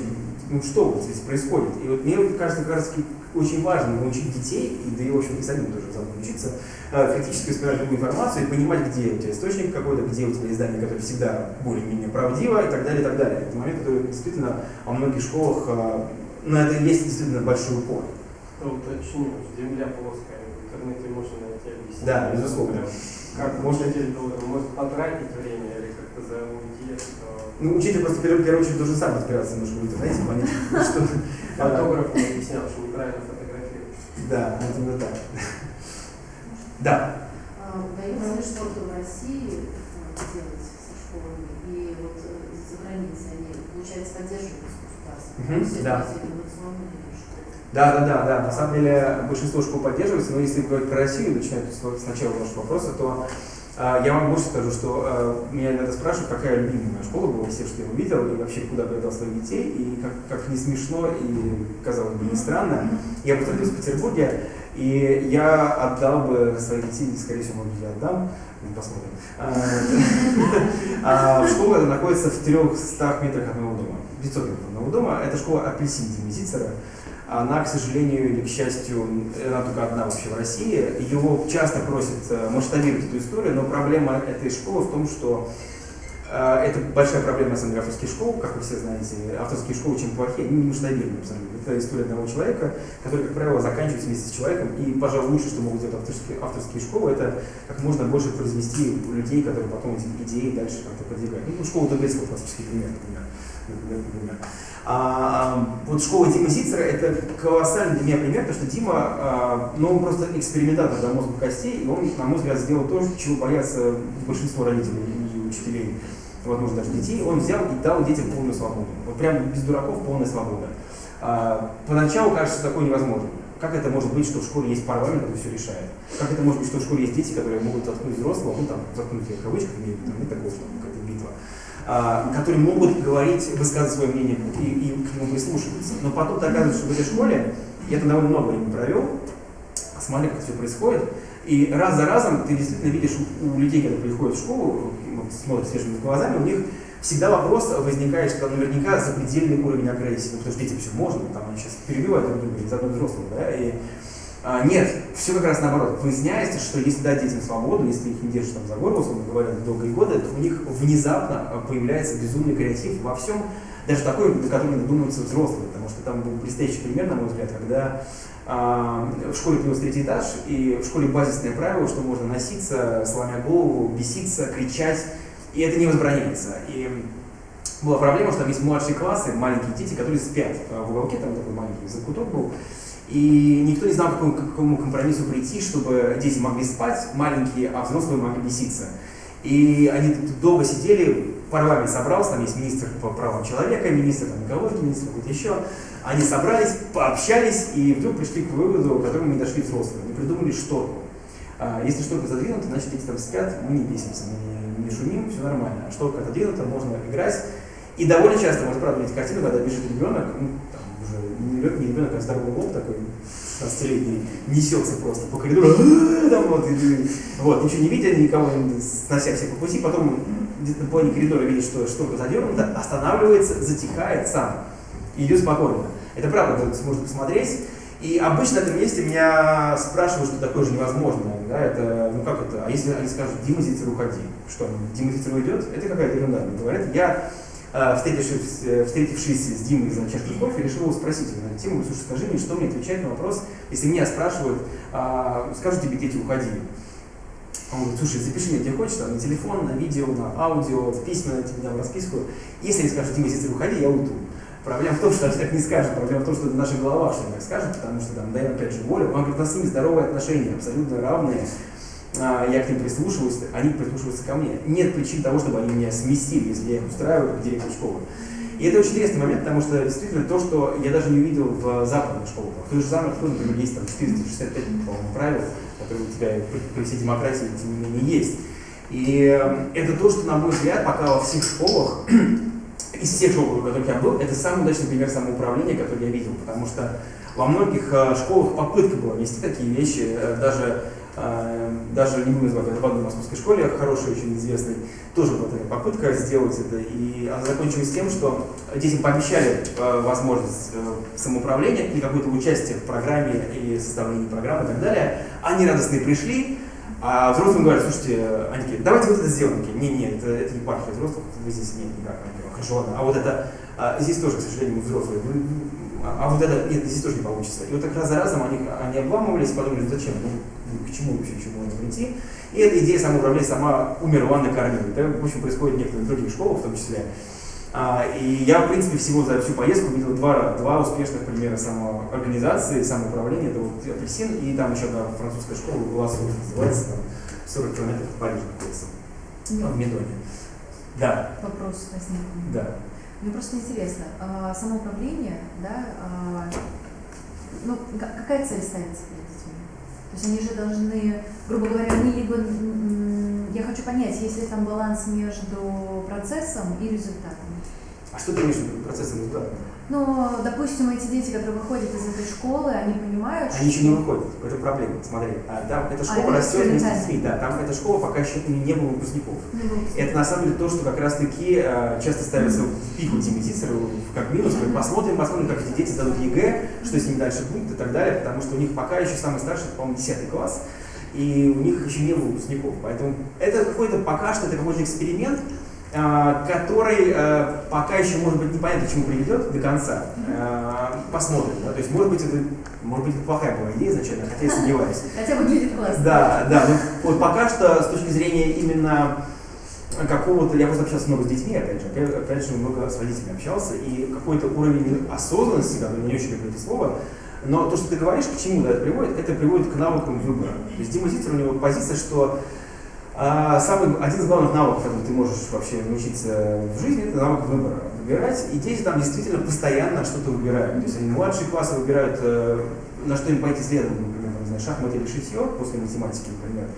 ну что вот здесь происходит. И вот мне кажется, как раз очень важно научить детей, и да и, в общем, и самим тоже заодно учиться, э, критически воспринимать любую информацию и понимать, где у тебя источник какой-то, где у тебя издание, которое всегда более-менее правдиво и так далее, и так далее. Это момент, который действительно во многих школах, э, на это есть действительно большой упор. Ну, уточню, земля плоская, в интернете можно найти объяснение. Да, безусловно. Как можно может потратить время или как-то зауйти ну, учитель просто в первую очередь должен сам разбираться немножко в интернете, понять, что... Фотограф не объяснял, что неправильно фотографировать. Да, именно так. Да. А, удается ли что-то в России делать со школами? И вот э, за границей они, получается, поддерживают государство? Да. Да, да, да, да. На самом деле большинство школ поддерживается, но если говорить про Россию, начинать сначала вашего вопроса, то а, я вам больше скажу, что а, меня иногда спрашивают, какая любимая моя школа была, все, что я увидел, и вообще куда бы я дал своих детей, и как, как не смешно, и казалось бы не странно. Я просто родился в Петербурге, И я отдал бы своих детей, скорее всего, может я отдам, ну, посмотрим. А, а школа находится в 300 метрах от моего дома, 500 метров от моего дома. Это школа Апельсин Димы Зицера. Она, к сожалению или к счастью, она только одна вообще в России. Его часто просят э, масштабировать эту историю, но проблема этой школы в том, что а, это большая проблема, деле, авторских школ, как вы все знаете. Авторские школы очень плохие, они не масштабируемы абсолютно. Это история одного человека, который, как правило, заканчивается вместе с человеком. И, пожалуй, лучше, что могут делать авторские, авторские школы, это как можно больше произвести людей, которые потом эти идеи дальше как-то продвигают. Ну, школа Дубецкого классический пример, например. Например. А, вот школа Димы Зицера это колоссальный для меня пример, потому что Дима, а, ну, он просто экспериментатор до мозга костей, и он, на мой взгляд, сделал то, чего боятся большинство родителей и учителей возможно, даже детей, он взял и дал детям полную свободу. Вот прям без дураков полная свобода. А, поначалу кажется такое невозможно. Как это может быть, что в школе есть парламент, который все решает? Как это может быть, что в школе есть дети, которые могут заткнуть взрослого, ну там, заткнуть в кавычках, имею в виду, нет такого, что а, которые могут говорить, высказывать свое мнение и, и к нему прислушиваться. Но потом оказывается, что в этой школе, я там довольно много времени провел, смотря как все происходит, и раз за разом ты действительно видишь у, людей, которые приходят в школу, смотрят свежими глазами, у них всегда вопрос возникает, что там наверняка запредельный уровень агрессии, ну, потому что детям все можно, там они сейчас перебивают друг друга из одного взрослого, да, и а, нет, все как раз наоборот. Выясняется, что если дать детям свободу, если их не держишь там за горло, условно говоря, долгие годы, то у них внезапно а, появляется безумный креатив во всем, даже такой, на который надумаются взрослые, потому что там был блестящий пример, на мой взгляд, когда а, в школе появился третий этаж, и в школе базисное правило, что можно носиться, сломя голову, беситься, кричать, и это не возбраняется. И была проблема, что там есть младшие классы, маленькие дети, которые спят в уголке, там такой маленький закуток был, и никто не знал, к какому, компромиссу прийти, чтобы дети могли спать, маленькие, а взрослые могли беситься. И они долго сидели, парламент собрался, там есть министр по правам человека, министр там, экологии, министр какой-то еще. Они собрались, пообщались и вдруг пришли к выводу, к которому не дошли взрослые. Они придумали шторку. А, если шторка задвинута, значит дети там спят, мы не бесимся, мы не, шумим, все нормально. А шторка отодвинута, можно играть. И довольно часто можно правда видеть картину, когда бежит ребенок, не ребенок, а здоровый лоб такой, 16-летний, несется просто по коридору, там вот, и, вот, ничего не видя, никого снося все по пути, потом где-то на половине коридора видит, что что-то задернуто, останавливается, затихает сам и идет спокойно. Это правда, сможете посмотреть. И обычно на этом месте меня спрашивают, что такое же невозможно. Да, это, ну как это, а если они скажут, Дима Зицер, уходи. Что, Дима Зицер уйдет? Это какая-то ерунда. Говорят, я встретившись, э, встретившись с Димой за чашкой кофе, решил его спросить на эту тему, слушай, скажи мне, что мне отвечать на вопрос, если меня спрашивают, а, скажут тебе дети, уходи. Он говорит, слушай, запиши мне, где хочешь, там, на телефон, на видео, на аудио, в письма, я тебе дам расписку. Если они скажут, Дима, если уходи, я уйду. Проблема в том, что они так не скажут, проблема в том, что это в наших головах, что они так скажут, потому что там даем опять же волю. Он говорит, у нас с ними здоровые отношения, абсолютно равные. А, я к ним прислушиваюсь, они прислушиваются ко мне. Нет причин того, чтобы они меня сместили, если я их устраиваю как директор школы. И это очень интересный момент, потому что действительно то, что я даже не увидел в западных школах. В той же самой школе, например, есть там 465, по-моему, правил, которые у тебя при всей демократии, тем не менее, есть. И эм, это то, что, на мой взгляд, пока во всех школах, из всех школ, в которых я был, это самый удачный пример самоуправления, который я видел, потому что во многих э, школах попытка была вести такие вещи, э, даже даже не называть, в одной московской школе, хорошей, очень известной, тоже была такая попытка сделать это, и она закончилась тем, что детям пообещали а, возможность э, самоуправления или какое-то участие в программе и составлении программы и так далее. Они радостные пришли, а взрослым говорят, слушайте, они давайте вот это сделаем. Не, не, это, это не епархия взрослых, вы здесь нет никак. Хорошо, ладно. А вот это, а, здесь тоже, к сожалению, мы взрослые. А, а вот это, нет, здесь тоже не получится. И вот так раз за разом они, они обламывались, подумали, зачем, ну, к чему вообще еще можно прийти. И эта идея самоуправления сама умерла на корню. Это, в общем, происходит в некоторых других школах в том числе. А, и я, в принципе, всего за всю поездку видел два, два успешных примера самоорганизации, самоуправления. Это вот апельсин и там еще одна французская школа, Глассу называется, там 40 километров от Парижа находится, ну, в Медоне. Да. Вопрос возник. Да. Мне просто интересно, а, самоуправление, да, а, ну, какая цель ставится? То есть они же должны, грубо говоря, они либо, я хочу понять, есть ли там баланс между процессом и результатом? А что ты имеешь в виду процесс индивидуальный? Но, допустим, эти дети, которые выходят из этой школы, они понимают, Они еще не выходят, это проблема, смотри. А, там эта школа это растет вместе с детьми, да, там эта школа пока еще не было выпускников. Вот. Это на самом деле то, что как раз таки э, часто ставится в пику Диме Зицеру, как минус, говорят, посмотрим, посмотрим, как эти дети сдадут ЕГЭ, что с ними дальше будет и так далее, потому что у них пока еще самый старший, по-моему, 10 класс, и у них еще не было выпускников. Поэтому это какой-то, пока что это какой-то эксперимент, который э, пока еще, может быть, непонятно, к чему приведет до конца. Э, посмотрим, да? то есть, может быть, это, может быть, это плохая была идея изначально, хотя я сомневаюсь. Хотя выглядит классно. Да, да, ну, вот пока что с точки зрения именно какого-то, я просто общался много с детьми, опять же, опять, опять же много с родителями общался, и какой-то уровень осознанности, который не очень люблю это слово, но то, что ты говоришь, к чему да, это приводит, это приводит к навыкам выбора. То есть Дима Зицер, у него позиция, что а, самый, один из главных навыков, который ты можешь вообще научиться в жизни, это навык выбора. Выбирать, и дети там действительно постоянно что-то выбирают. То есть они младшие классы выбирают, э, на что им пойти следом, например, там, знаю, шахматы или шитье после математики, например.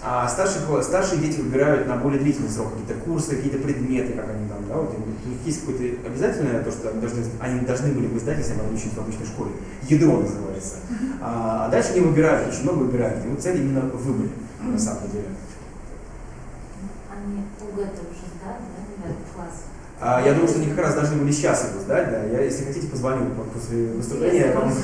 А старшие, старшие дети выбирают на более длительный срок какие-то курсы, какие-то предметы, как они там, да, вот у них есть какое-то обязательное то, что они должны, они должны были бы сдать, если они учились в обычной школе. Ядро называется. А, а дальше они выбирают, очень много выбирают. И вот цель именно в выборе, на самом деле. УГЭ-то уже сдали, да, девятый класс? А, я думаю, что они как раз должны были сейчас его сдать, да. Я, если хотите, позвоню по- после выступления. Потом можно.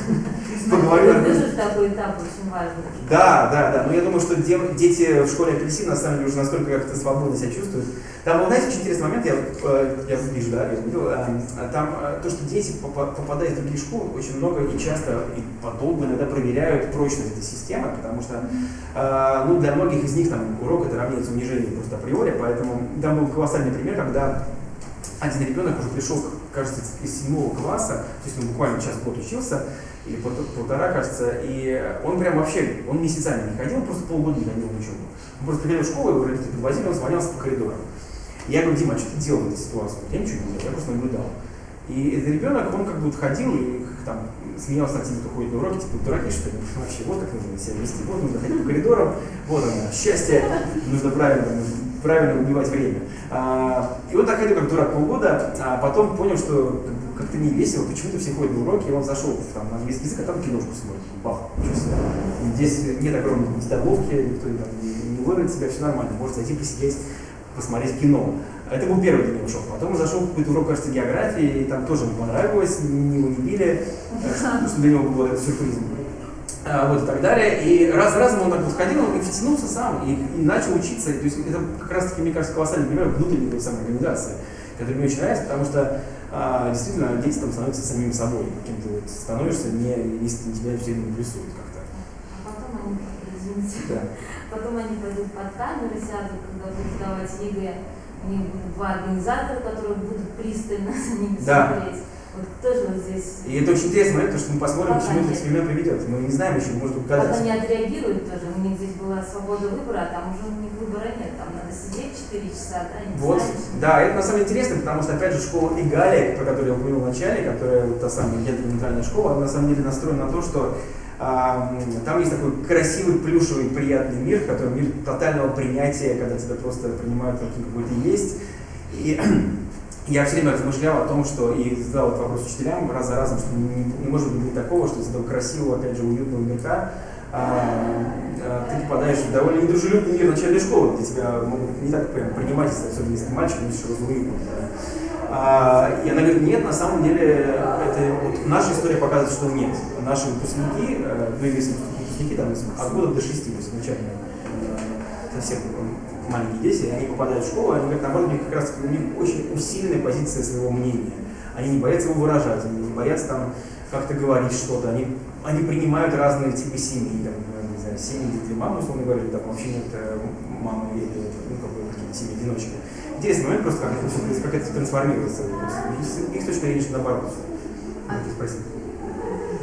Поговорю. Смотрю, что такой этап очень важный. Да, да, да. Но я думаю, что де- дети в школе апельсин на самом деле уже настолько как-то свободно себя чувствуют. Там был, знаете, очень интересный момент, я, э, я вижу, да, я видел, э, там э, то, что дети, попа- попадая в другие школы, очень много и часто, и подолгу иногда проверяют прочность этой системы, потому что, э, ну, для многих из них там урок это равняется унижению просто априори, поэтому там был колоссальный пример, когда один ребенок уже пришел, кажется, из седьмого класса, то есть он буквально час год учился, или пол- полтора, кажется, и он прям вообще, он месяцами не ходил, просто полгода не ходил в учебу. Он просто приходил в школу, его родители подвозили, он звонялся по коридорам. Я говорю, Дима, а что ты делал в этой ситуации? Я ничего не делал, я просто наблюдал. И этот ребенок, он как бы вот ходил и там смеялся над теми, кто ходит на уроки, типа, дураки что ли? Вообще, вот как нужно себя вести, вот нужно ходить по коридорам, вот оно, счастье, нужно правильно, правильно убивать время. А, и он так ходил как дурак полгода, а потом понял, что как-то не весело, почему-то все ходят на уроки, и он зашел там, на английский язык, а там киношку смотрит, бах. Здесь нет огромной столовки, никто там не, не вырвет себя, все нормально, может зайти посидеть, посмотреть кино. Это был первый для него шок. Потом зашел в какой-то урок, кажется, географии, и там тоже ему понравилось, не его не били, что что для него было это сюрпризом. А, вот и так далее. И раз за разом он так вот ходил и втянулся сам, и, и начал учиться. То есть это как раз таки, мне кажется, колоссальный пример внутренней той самой организации, который мне очень нравится, потому что а, действительно дети там становятся самим собой, каким-то вот становишься, не, не тебя все время прессуют как-то. А потом они, извините, Да. потом они пойдут под камеры, сядут, когда будут сдавать ЕГЭ. У них будут два организатора, которые будут пристально за ними Да. смотреть. Вот тоже вот здесь И это очень интересный момент, потому что мы посмотрим, к Пока чему этот эксперимент приведет. Мы не знаем еще, может быть, Как они отреагируют тоже, у них здесь была свобода выбора, а там уже у них выбора нет, там надо сидеть 4 часа, да, не Вот, знаешь. да, это на самом деле интересно, потому что, опять же, школа Игалия, про которую я упомянул в начале, которая вот та самая гендерно-нейтральная школа, она на самом деле настроена на то, что там есть такой красивый, плюшевый, приятный мир, который мир тотального принятия, когда тебя просто принимают таким, какой ты есть. И я все время размышлял о том, что и задал этот вопрос учителям раз за разом, что не, не может быть такого, что из этого красивого, опять же, уютного мирка а, а, ты попадаешь в довольно недружелюбный мир начальной школы, где тебя могут не так прям принимать, особенно если ты мальчик, будешь разумным. А, и она говорит, нет, на самом деле, это, вот наша история показывает, что нет. Наши выпускники, э, ну, если выпускники там, от года до шести, то есть начальные, э, совсем маленькие дети, они попадают в школу, они говорят, наоборот, у них как раз у них очень усиленная позиция своего мнения. Они не боятся его выражать, они не боятся там как-то говорить что-то, они, они принимают разные типы семьи, там, не знаю, семьи, где мама, условно говоря, там вообще нет э, мамы или ну, как бы, какие-то семьи одиночки. Интересный момент просто, как это, как это трансформируется. То есть, их, точка зрения, что наоборот. Можете спросить.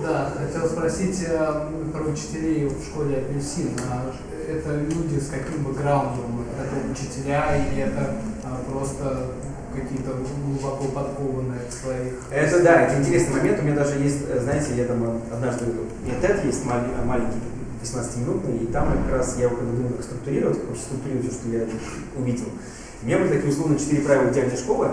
Да, хотел спросить э, про учителей в школе Апельсин. А Это люди с каким бэкграундом? Это учителя или это а, просто какие-то глубоко подкованные в своих... Это да, это интересный момент. У меня даже есть, знаете, я там однажды, у меня TED есть маленький, 18-минутный, и там как раз я вот когда думал, как структурировать, как структурировать все, что я увидел. У меня были такие условно четыре правила идеальной школы,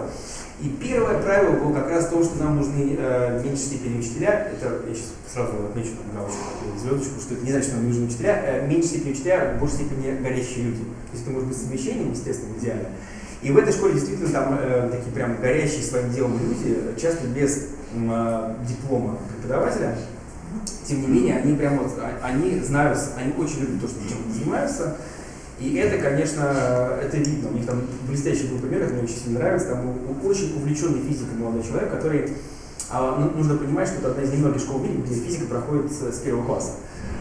И первое правило было как раз то, что нам нужны э, в степени учителя. Это я сейчас сразу отмечу там галочку, звездочку, что это не значит, что нам нужны учителя. Э, в степени учителя, в большей степени горящие люди. То есть это может быть совмещением, естественно, в идеале. И в этой школе действительно там э, такие прям горящие своим делом люди, часто без э, диплома преподавателя. Тем не менее, они прям вот, а- они знают, они очень любят то, что чем занимаются. И это, конечно, это видно. У них там блестящий был пример, это мне очень сильно нравится. Там был очень увлеченный физикой молодой человек, который а, ну, нужно понимать, что это одна из немногих школ в мире, где физика проходит с, с первого класса.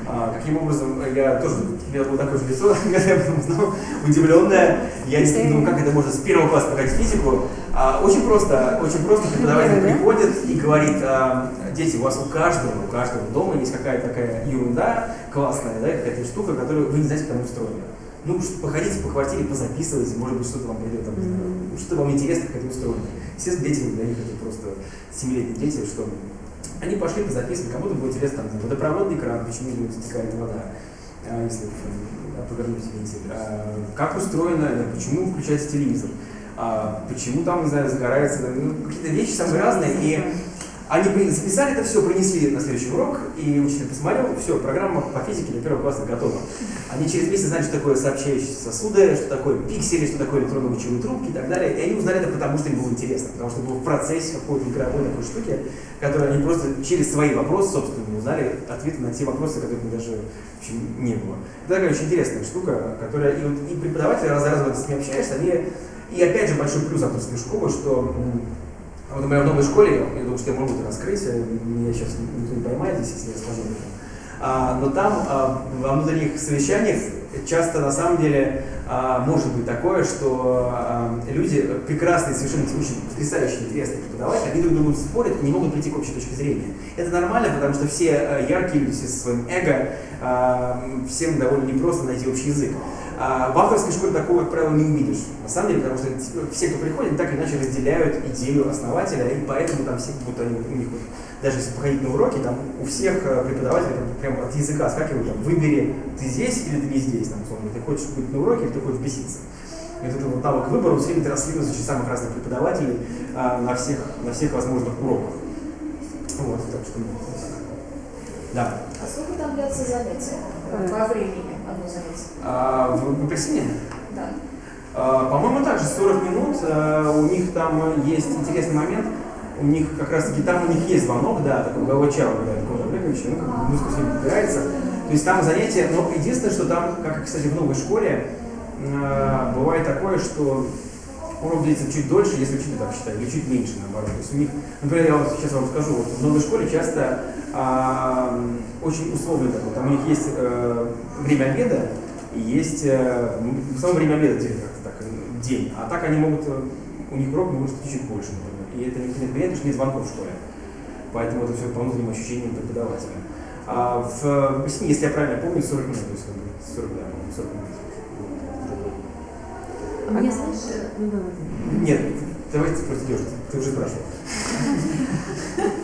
А, каким образом, я тоже, у меня было такое же лицо, когда я об этом узнал, удивленное. Я не думаю, как это можно с первого класса проходить физику. А, очень просто, очень просто преподаватель приходит и говорит, а, дети, у вас у каждого, у каждого дома есть какая-то такая ерунда классная, да, какая-то штука, которую вы не знаете, как она устроена. Ну, походите по квартире, позаписывайте, может быть, что-то вам придет, там, знаю, ну, что вам интересно, как это устроено. Естественно, дети для них это просто семилетние дети, что они пошли позаписывали, кому-то было интересно, там, водопроводный кран, почему не стекает вода, а, если э, повернуть вентиль, А, как устроено, э, почему включается телевизор, А, почему там, не знаю, загорается, ну, какие-то вещи самые разные, и они записали это все, принесли на следующий урок, и учитель посмотрел, все, программа по физике для первого класса готова. Они через месяц знали, что такое сообщающиеся сосуды, что такое пиксели, что такое электронно-лучевые трубки и так далее. И они узнали это потому, что им было интересно, потому что было в процессе какой-то игровой такой штуки, которые они просто через свои вопросы, собственно, узнали ответы на те вопросы, которых у них даже в общем, не было. Это такая очень интересная штука, которая и, вот, и преподаватели, раз за разом с ними общаешься, они, и опять же большой плюс авторской школы, что вот, например, в новой школе, я думаю, что я могу это раскрыть, меня сейчас никто не поймает здесь, если я скажу об этом. А, но там а, во внутренних совещаниях часто на самом деле а, может быть такое, что а, люди прекрасные, совершенно очень потрясающие, интересные преподаватели, они друг с другом спорят и не могут прийти к общей точке зрения. Это нормально, потому что все э, яркие люди, со своим эго, а, всем довольно непросто найти общий язык. А в авторской школе такого, как правило, не увидишь. На самом деле, потому что типа, все, кто приходит, так или иначе разделяют идею основателя, и поэтому там все, будто они, у них даже если походить на уроки, там у всех э, преподавателей прям, прям от языка скакивают, там, выбери, ты здесь или ты не здесь, там, условно, ты хочешь быть на уроке или ты хочешь беситься. И вот этот вот навык выбора все время транслируется через самых разных преподавателей а, на, всех, на всех возможных уроках. Вот, так что, ну. Да. А сколько там длится занятие? Э. По времени занятие? А, в, апельсине? Да. А, По-моему, также 40 минут. А, У них там есть интересный момент. У них как раз таки там у них есть звонок, да, такой головой чау, когда такой Олеговича, ну, как бы музыка все подбирается. То есть там занятия, но единственное, что там, как, кстати, в новой школе, а, бывает такое, что урок длится чуть дольше, если учитель так считает, или чуть меньше, наоборот. То есть у них, например, я вот сейчас вам скажу, вот в новой школе часто а, очень условно такое, там у них есть э, время обеда, и есть э, в основном время обеда делят как-то так, э, день, а так они могут, э, у них урок может быть чуть больше, например. И это никто не отменяет, потому что нет звонков в школе. Поэтому это все по внутренним ощущениям преподавателя. А в Песне, если я правильно помню, 40 минут, то есть как бы 40, да, по-моему, 40 минут. Мне, знаешь, э, ну давай. Нет, давайте идешь, ты уже спрашивал.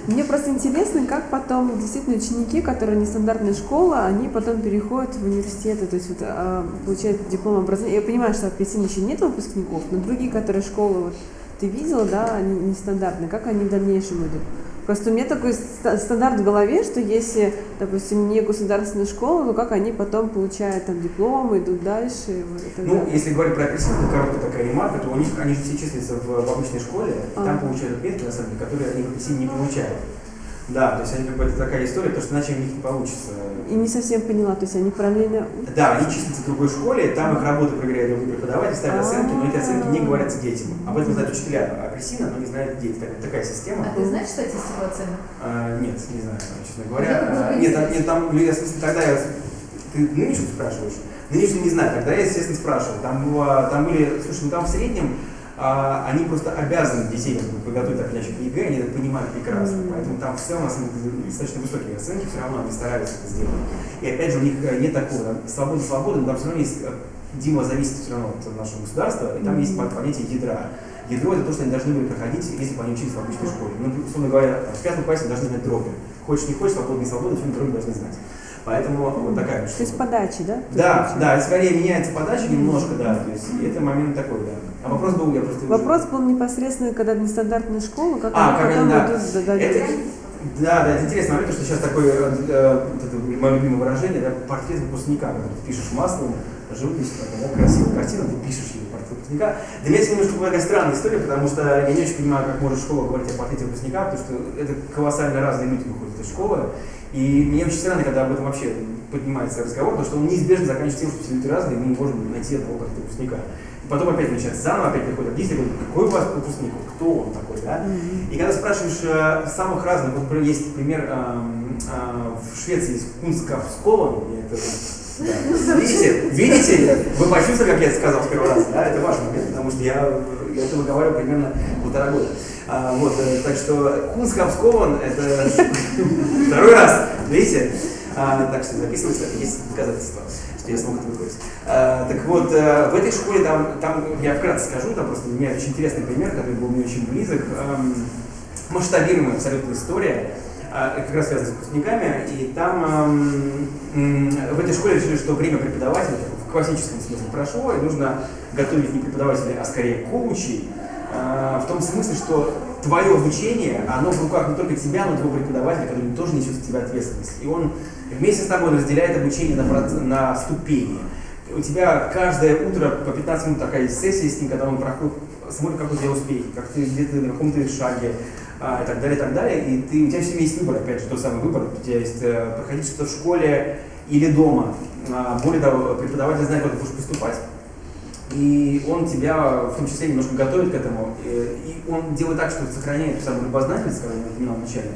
Мне просто интересно, как потом действительно ученики, которые нестандартная школа, они потом переходят в университеты, то есть вот, а, получают диплом образования. Я понимаю, что в апельсине еще нет выпускников, но другие, которые школы вот, ты видела, да, они нестандартные, как они в дальнейшем идут? Просто у меня такой ста- стандарт в голове, что если, допустим, не государственная школа, то как они потом получают там дипломы, идут дальше? вот, Ну, далее. если говорить про апельсин, то короткая такая ремарка, то у них, они же все числятся в, в обычной школе, и там Ага. получают отметки, на самом деле, которые они в апельсине не получают. Да, то есть они как бы это такая история, потому что иначе у них не получится. И не совсем поняла, то есть они параллельно... Да, они числятся в другой школе, там их работу проверяют другие преподаватели, ставят оценки, но эти оценки не говорятся детям. Об этом знают учителя апельсина, но не знают дети. Так- такая система. А ты знаешь статистику оценок? А, нет, не знаю, честно говоря. бы А, нет, там- нет, там, я, в смысле, тогда я, ты нынешнюю спрашиваешь? Нынешнюю не знаю, тогда я, естественно, спрашивал. Там, было, там были, слушай, ну там в среднем а, они просто обязаны детей как бы, подготовить так или иначе к ЕГЭ, они это понимают прекрасно. Мгм. Поэтому там в целом, достаточно высокие оценки, все равно они стараются это сделать. И опять же, у них э, нет такого, там, свобода свободы, но там все равно есть, э, Дима зависит все равно от нашего государства, и там есть Мгм. понятие ядра. Ядро это то, что они должны были проходить, если бы они учились в обычной школе. Ну, условно говоря, в пятом классе должны знать дроби. Хочешь, не хочешь, свободно, не свободно, все дроби должны знать. Поэтому вот такая вот То есть штука. подачи, да? Да, да, скорее меняется подача немножко, да, то есть и это момент такой, да. А вопрос был, я просто... Вопрос был непосредственно, когда нестандартная школа, как А, они потом да. идут Это, да, да, это интересный момент, потому что сейчас такое, э, э, вот это мое любимое выражение, да, портрет выпускника, когда ты пишешь маслом, живопись, да, красивая картина, ты пишешь ее портрет выпускника. Для меня это немножко такая странная история, потому что я не очень понимаю, как может школа говорить о портрете выпускника, потому что это колоссально разные люди выходят из школы. И мне очень странно, когда об этом вообще поднимается разговор, потому что он неизбежно заканчивается тем, что все люди разные, и мы не можем найти одного портрета выпускника. Потом опять начинается заново, опять приходят родители, говорят, какой у вас выпускник, кто он такой, да? И когда спрашиваешь э, самых разных, вот есть пример эм, э, в Швеции есть Кунскапскован, я это да. Видите, видите, вы почувствовали, как я это сказал в первый раз, да, это важный момент, потому что я, я это выговариваю примерно полтора года. А, вот, э, так что Кунскапскован это второй раз, видите? А, так что записывается, есть доказательства, что я смог это выговорить. А, так вот, э, в этой школе, там, там, я вкратце скажу, там просто у меня очень интересный пример, который был мне очень близок. Эм, масштабируемая абсолютно история, а, как раз связана с выпускниками, и там эм, м, в этой школе решили, что время преподавателя в классическом смысле прошло, и нужно готовить не преподавателей, а скорее коучей, э, в том смысле, что твое обучение, оно в руках не только тебя, но и твоего преподавателя, который тоже несет за тебя ответственность. И он вместе с тобой разделяет обучение на, на ступени. У тебя каждое утро по 15 минут такая сессия с ним, когда он проходит, смотрит, как у тебя успехи, как ты где-то на каком-то шаге, а, и так далее, и так далее. И ты, у тебя все время есть выбор, опять же, тот самый выбор. У тебя есть э, проходить что-то в школе или дома. А, более того, преподаватель знает, куда ты будешь поступать. И он тебя в том числе немножко готовит к этому. И он делает так, что сохраняет ту самую любознательность, которую я упоминал вначале.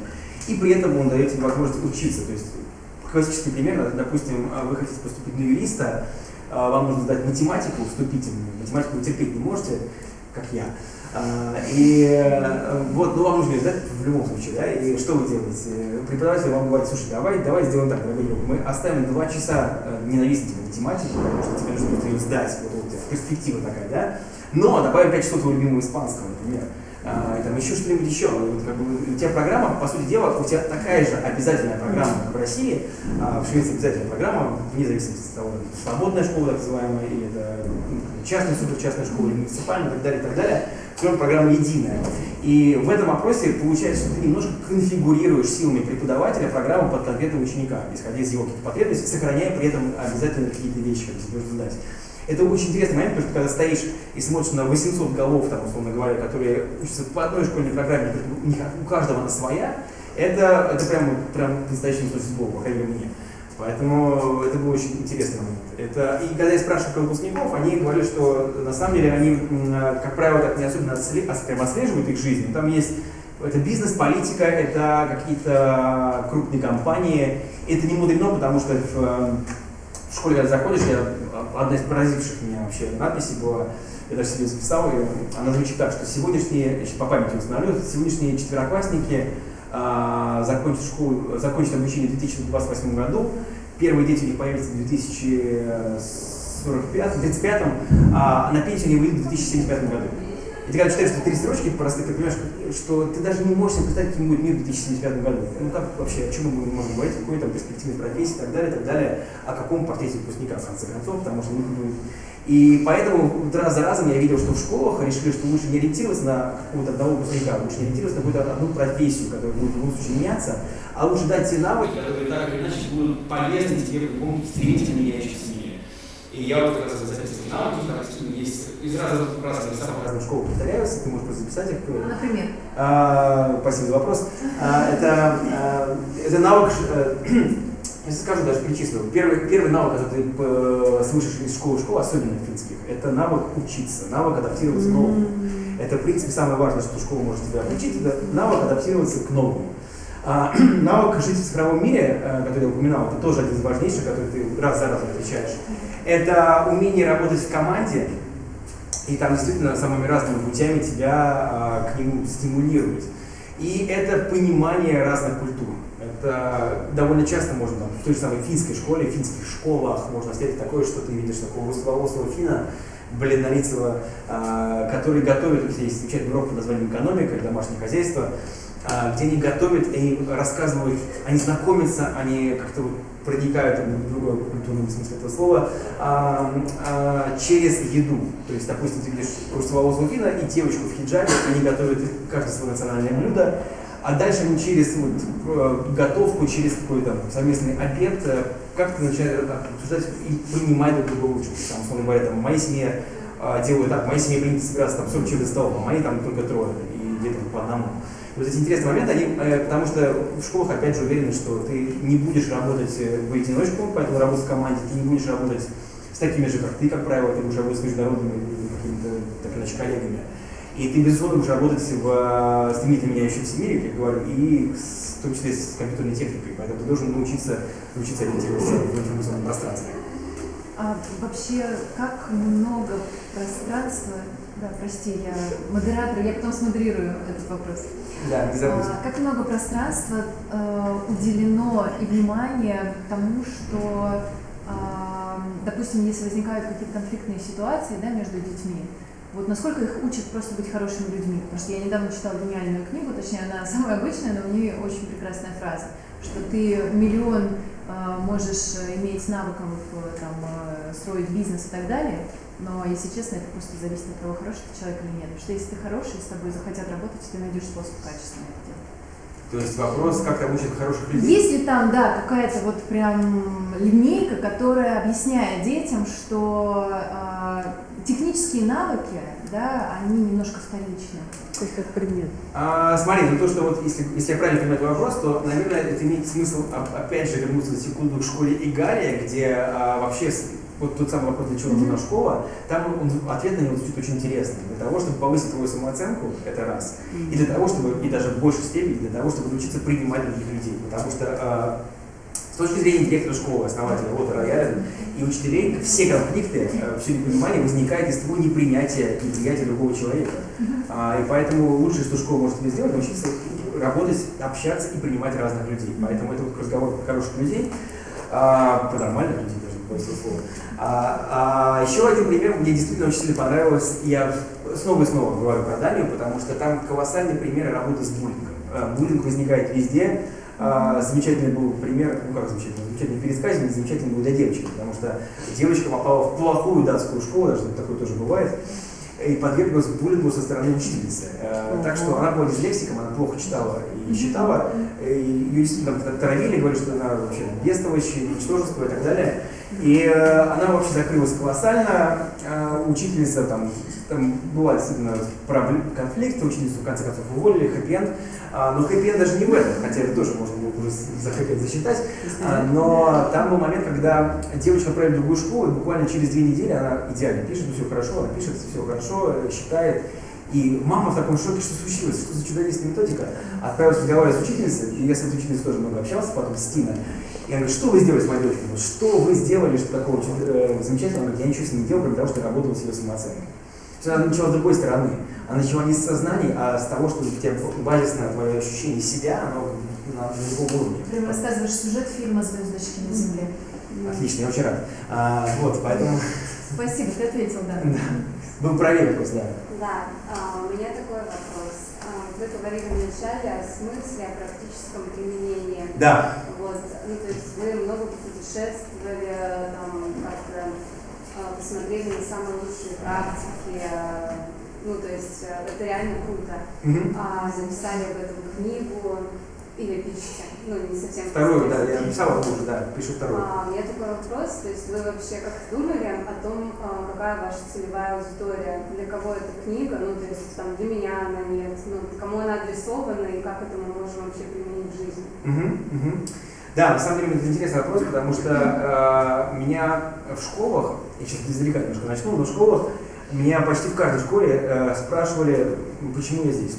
И при этом он дает тебе возможность учиться. То есть классический пример, допустим, вы хотите поступить на юриста, а, вам нужно сдать математику вступительную. Математику вы терпеть не можете, как я. А, И э, вот, ну вам нужно ее сдать в любом случае, да, и что вы делаете? Преподаватель вам говорит, слушай, давай, давай сделаем так, дорогой друг, мы оставим два часа э, ненавистной тебе математику, потому что тебе нужно будет ее сдать, вот перспектива такая, да, но добавим 5 часов твоего любимого испанского, например, а, там еще что-нибудь еще. Вот, как бы, у тебя программа, по сути дела, у тебя такая же обязательная программа, как в России, а, в Швеции обязательная программа, вне зависимости от того, свободная школа, так называемая, или это ну, частная, суперчастная школа, или муниципальная, и так далее, и так далее. Все программа единая. И в этом опросе получается, что ты немножко конфигурируешь силами преподавателя программу под конкретного ученика, исходя из его каких-то потребностей, сохраняя при этом обязательно какие-то вещи, которые знать. Это очень интересный момент, потому что когда стоишь и смотришь на 800 голов, там, условно говоря, которые учатся по одной школьной программе, у, них, у каждого она своя, это, это прям, прям настоящий смысле слова, по крайней мере, мне. Поэтому это был очень интересный момент. Это, и когда я спрашиваю про выпускников, они говорят, что на самом деле они, как правило, так не особенно отслеживают их жизнь. Там есть это бизнес, политика, это какие-то крупные компании. Это не мудрено, потому что в, э, в школе, когда заходишь, я, одна из поразивших меня вообще надписей была, я даже себе записал ее, она звучит так, что сегодняшние, по памяти установлю, сегодняшние четвероклассники а, закончат, школу, закончат обучение в 2028 году, первые дети у них появятся в 2045, 35, а на пенсию они выйдут в 2075 году. И ты когда читаешь эти три строчки просто, ты понимаешь, что ты даже не можешь себе представить, каким будет мир в 2075 году. Ну как вообще, о чем мы можем говорить, о какой там перспективной профессии и так далее, и так далее, о каком портрете выпускника в конце концов, потому что ну, и поэтому раз за разом я видел, что в школах решили, что лучше не ориентироваться на какого-то одного выпускника, лучше не ориентироваться на какую-то одну профессию, которая будет в любом случае меняться, а лучше дать те навыки, которые так или иначе будут полезны тебе в любом стремительно меняющемся мире. И я вот как раз записываю эти навыки, есть из разных, разных, самых разных школ повторяются, ты можешь просто записать их. Например. А, спасибо за вопрос. А, это, а, это навык, э, я скажу, даже перечислю. Первый, первый навык, который ты э, слышишь из школы в школу, особенно в финских, это навык учиться, навык адаптироваться к новому. Это, в принципе, самое важное, что школа может тебя обучить, это навык адаптироваться к новому. А, навык жить в цифровом мире, э, который я упоминал, это тоже один из важнейших, который ты раз за разом отвечаешь. Это умение работать в команде, и там действительно самыми разными путями тебя а, к нему стимулируют. И это понимание разных культур. Это довольно часто можно там, в той же самой финской школе, в финских школах можно встретить такое, что ты видишь такого русскоголосого финна, бледнолицего, а, который готовит, у есть замечательный урок под названием «Экономика» или «Домашнее хозяйство», где они готовят, они рассказывают, они знакомятся, они как-то проникают в другой культурном смысле этого слова, а, а, через еду. То есть, допустим, ты видишь Курсового вина и девочку в хиджабе, они готовят каждое свое национальное блюдо, а дальше они через вот, э, готовку, через какой-то совместный обед э, как-то начинают обсуждать и понимать друг друга лучше. Там, условно говоря, там, в моей семье э, делают так, в моей семье принято собираться там 40 человек за столом, а мои там только трое, и где-то по одному. Вот эти интересные моменты, они, э, потому что в школах опять же уверены, что ты не будешь работать э, в одиночку, поэтому работать в команде, ты не будешь работать с такими же, как ты, как правило, ты будешь работать с международными какими-то, так иначе, коллегами. И ты, безусловно, будешь работать в э, стремительно меняющемся мире, как я говорю, и в том числе с компьютерной техникой. Поэтому ты должен научиться, научиться ориентироваться в информационном пространстве. А вообще, как много пространства, да, прости, я модератор, я потом смодерирую этот вопрос. Да, не забудь. А, как много пространства э, уделено и внимания тому, что, э, допустим, если возникают какие-то конфликтные ситуации да, между детьми, вот насколько их учат просто быть хорошими людьми? Потому что я недавно читала гениальную книгу, точнее она самая обычная, но в ней очень прекрасная фраза, что ты миллион э, можешь иметь навыков э, там, э, строить бизнес и так далее, но, если честно, это просто зависит от того, хороший ты человек или нет. Потому что если ты хороший, с тобой захотят работать, ты найдешь способ качественно это делать. То есть вопрос, как там учат хороших людей? Есть ли там, да, какая-то вот прям линейка, которая объясняет детям, что э, технические навыки, да, они немножко вторичны. То есть как предмет. А, смотри, ну то, что вот, если, если я правильно понимаю твой вопрос, то, наверное, это имеет смысл, опять же, вернуться на секунду к школе Игария, где а, вообще вот тот самый вопрос, для чего нужна школа, там он, ответ на него звучит очень интересно. Для того, чтобы повысить твою самооценку, это раз. И для того, чтобы, и даже в большей степени, для того, чтобы научиться принимать других людей. Потому что э, с точки зрения директора школы, основателя Лота Рояля и учителей, все конфликты, э, все непонимание возникает из твоего непринятия, неприятия другого человека. А, и поэтому лучшее, что школа может тебе сделать, научиться работать, общаться и принимать разных людей. Поэтому это вот разговор про хороших людей, а, про нормальных людей даже, больше слова. А, а еще один пример, мне действительно очень сильно понравилось, я снова и снова говорю про Данию, потому что там колоссальный пример работы с буллингом. А, буллинг возникает везде, а, замечательный был пример, ну как замечательный, замечательный пересказник, замечательный был для девочки, потому что девочка попала в плохую датскую школу, даже такое тоже бывает, и подверглась буллингу со стороны учительницы. Э, так что она была дислексиком, она плохо читала и считала, и ее действительно травили, говорили, что она вообще бестовощь, ничтожество и так далее. И э, она вообще закрылась колоссально, э, учительница там, там была действительно конфликт, учительницу в конце концов уволили, хэппи а, но хэппи даже не в этом, хотя это тоже можно было уже за хэппи засчитать, а, но там был момент, когда девочка отправили в другую школу, и буквально через две недели она идеально пишет, все хорошо, она пишет, все хорошо, считает, и мама в таком шоке, что случилось, что за чудодейственная методика. Отправилась разговаривать с учительницей, и я с этой учительницей тоже много общался, потом с Тиной. Я говорю, что вы сделали с моей дочкой? Что вы сделали, что такого э, замечательного? Она говорит, я ничего с ней не делал, кроме того, что работал с ее самооценкой. То она начала с другой стороны. Она начала не с сознания, а с того, что у тебя базисное твое ощущение себя, оно на другом уровне. Прям рассказываешь сюжет фильма «Звездочки на земле». Отлично, я очень рад. А, вот, поэтому... Спасибо, ты ответил, да. да. Был правее вопрос, да. Да, а, у меня такой вопрос. А, вы говорили вначале о смысле, о практическом применении. Да. Вот, ну, то есть вы много путешествовали, там, как-то а, посмотрели на самые лучшие практики, ну, то есть это реально круто. Mm-hmm. А, записали об этом книгу или пишете ну, не совсем... Вторую, да, я написала уже, да, пишу вторую. А, у меня такой вопрос, то есть вы вообще как думали о том, какая ваша целевая аудитория, для кого эта книга, ну, то есть там для меня она нет, ну, кому она адресована и как это мы можем вообще применить в жизни? Угу. Да, на самом деле это интересный вопрос, потому что э, меня в школах, я сейчас издалека немножко начну, но в школах меня почти в каждой школе э, спрашивали, почему я здесь.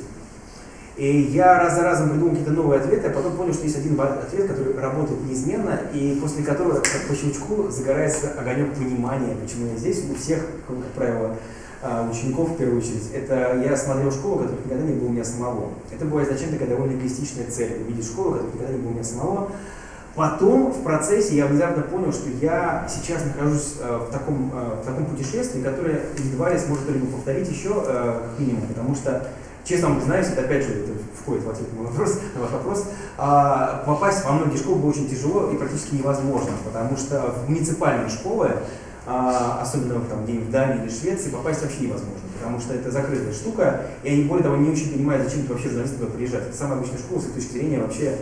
И я раз за разом придумал какие-то новые ответы, а потом понял, что есть один ответ, который работает неизменно, и после которого, как по щелчку, загорается огонек понимания, почему я здесь. У всех, как правило, а, учеников в первую очередь, это я смотрел школу, которая никогда не была у меня самого. Это была изначально такая довольно эгоистичная цель, увидеть школу, которая никогда не была у меня самого. Потом в процессе я внезапно понял, что я сейчас нахожусь э, в, таком, э, в таком путешествии, которое едва ли сможет кто-либо повторить еще, э, как минимум, потому что честно вам признаюсь, это опять же это входит в ответ на мой вопрос, на ваш вопрос, а, попасть во многие школы было очень тяжело и практически невозможно, потому что в муниципальные школы, а, особенно там, где в Дании или Швеции, попасть вообще невозможно, потому что это закрытая штука, и они, более того, не очень понимают, зачем ты вообще журналистам туда приезжать. Это самая обычная школа, с их точки зрения, вообще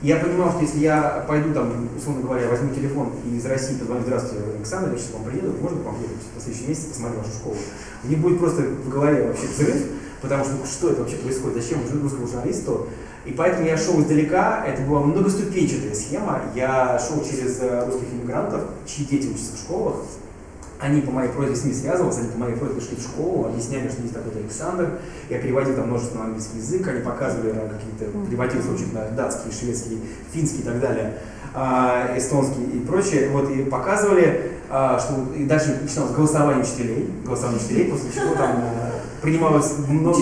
я понимал, что если я пойду там, условно говоря, возьму телефон и из России позвоню, здравствуйте, Александр, я сейчас к вам приеду, можно к вам приехать на следующий месяц посмотреть вашу школу? Мне будет просто в голове вообще взрыв, потому что ну, что это вообще происходит, зачем русскому журналисту? И поэтому я шел издалека, это была многоступенчатая схема, я шел через э, русских иммигрантов, чьи дети учатся в школах, они по моей просьбе с ними связывались, они по моей просьбе шли в школу, объясняли, что есть такой-то Александр. Я переводил там множество на английский язык, они показывали на какие-то, переводил в на датский, шведский, финский и так далее, а, эстонский и прочее. Вот, и показывали, а, что и дальше начиналось голосование учителей, голосование учителей, после чего там э, принималось много...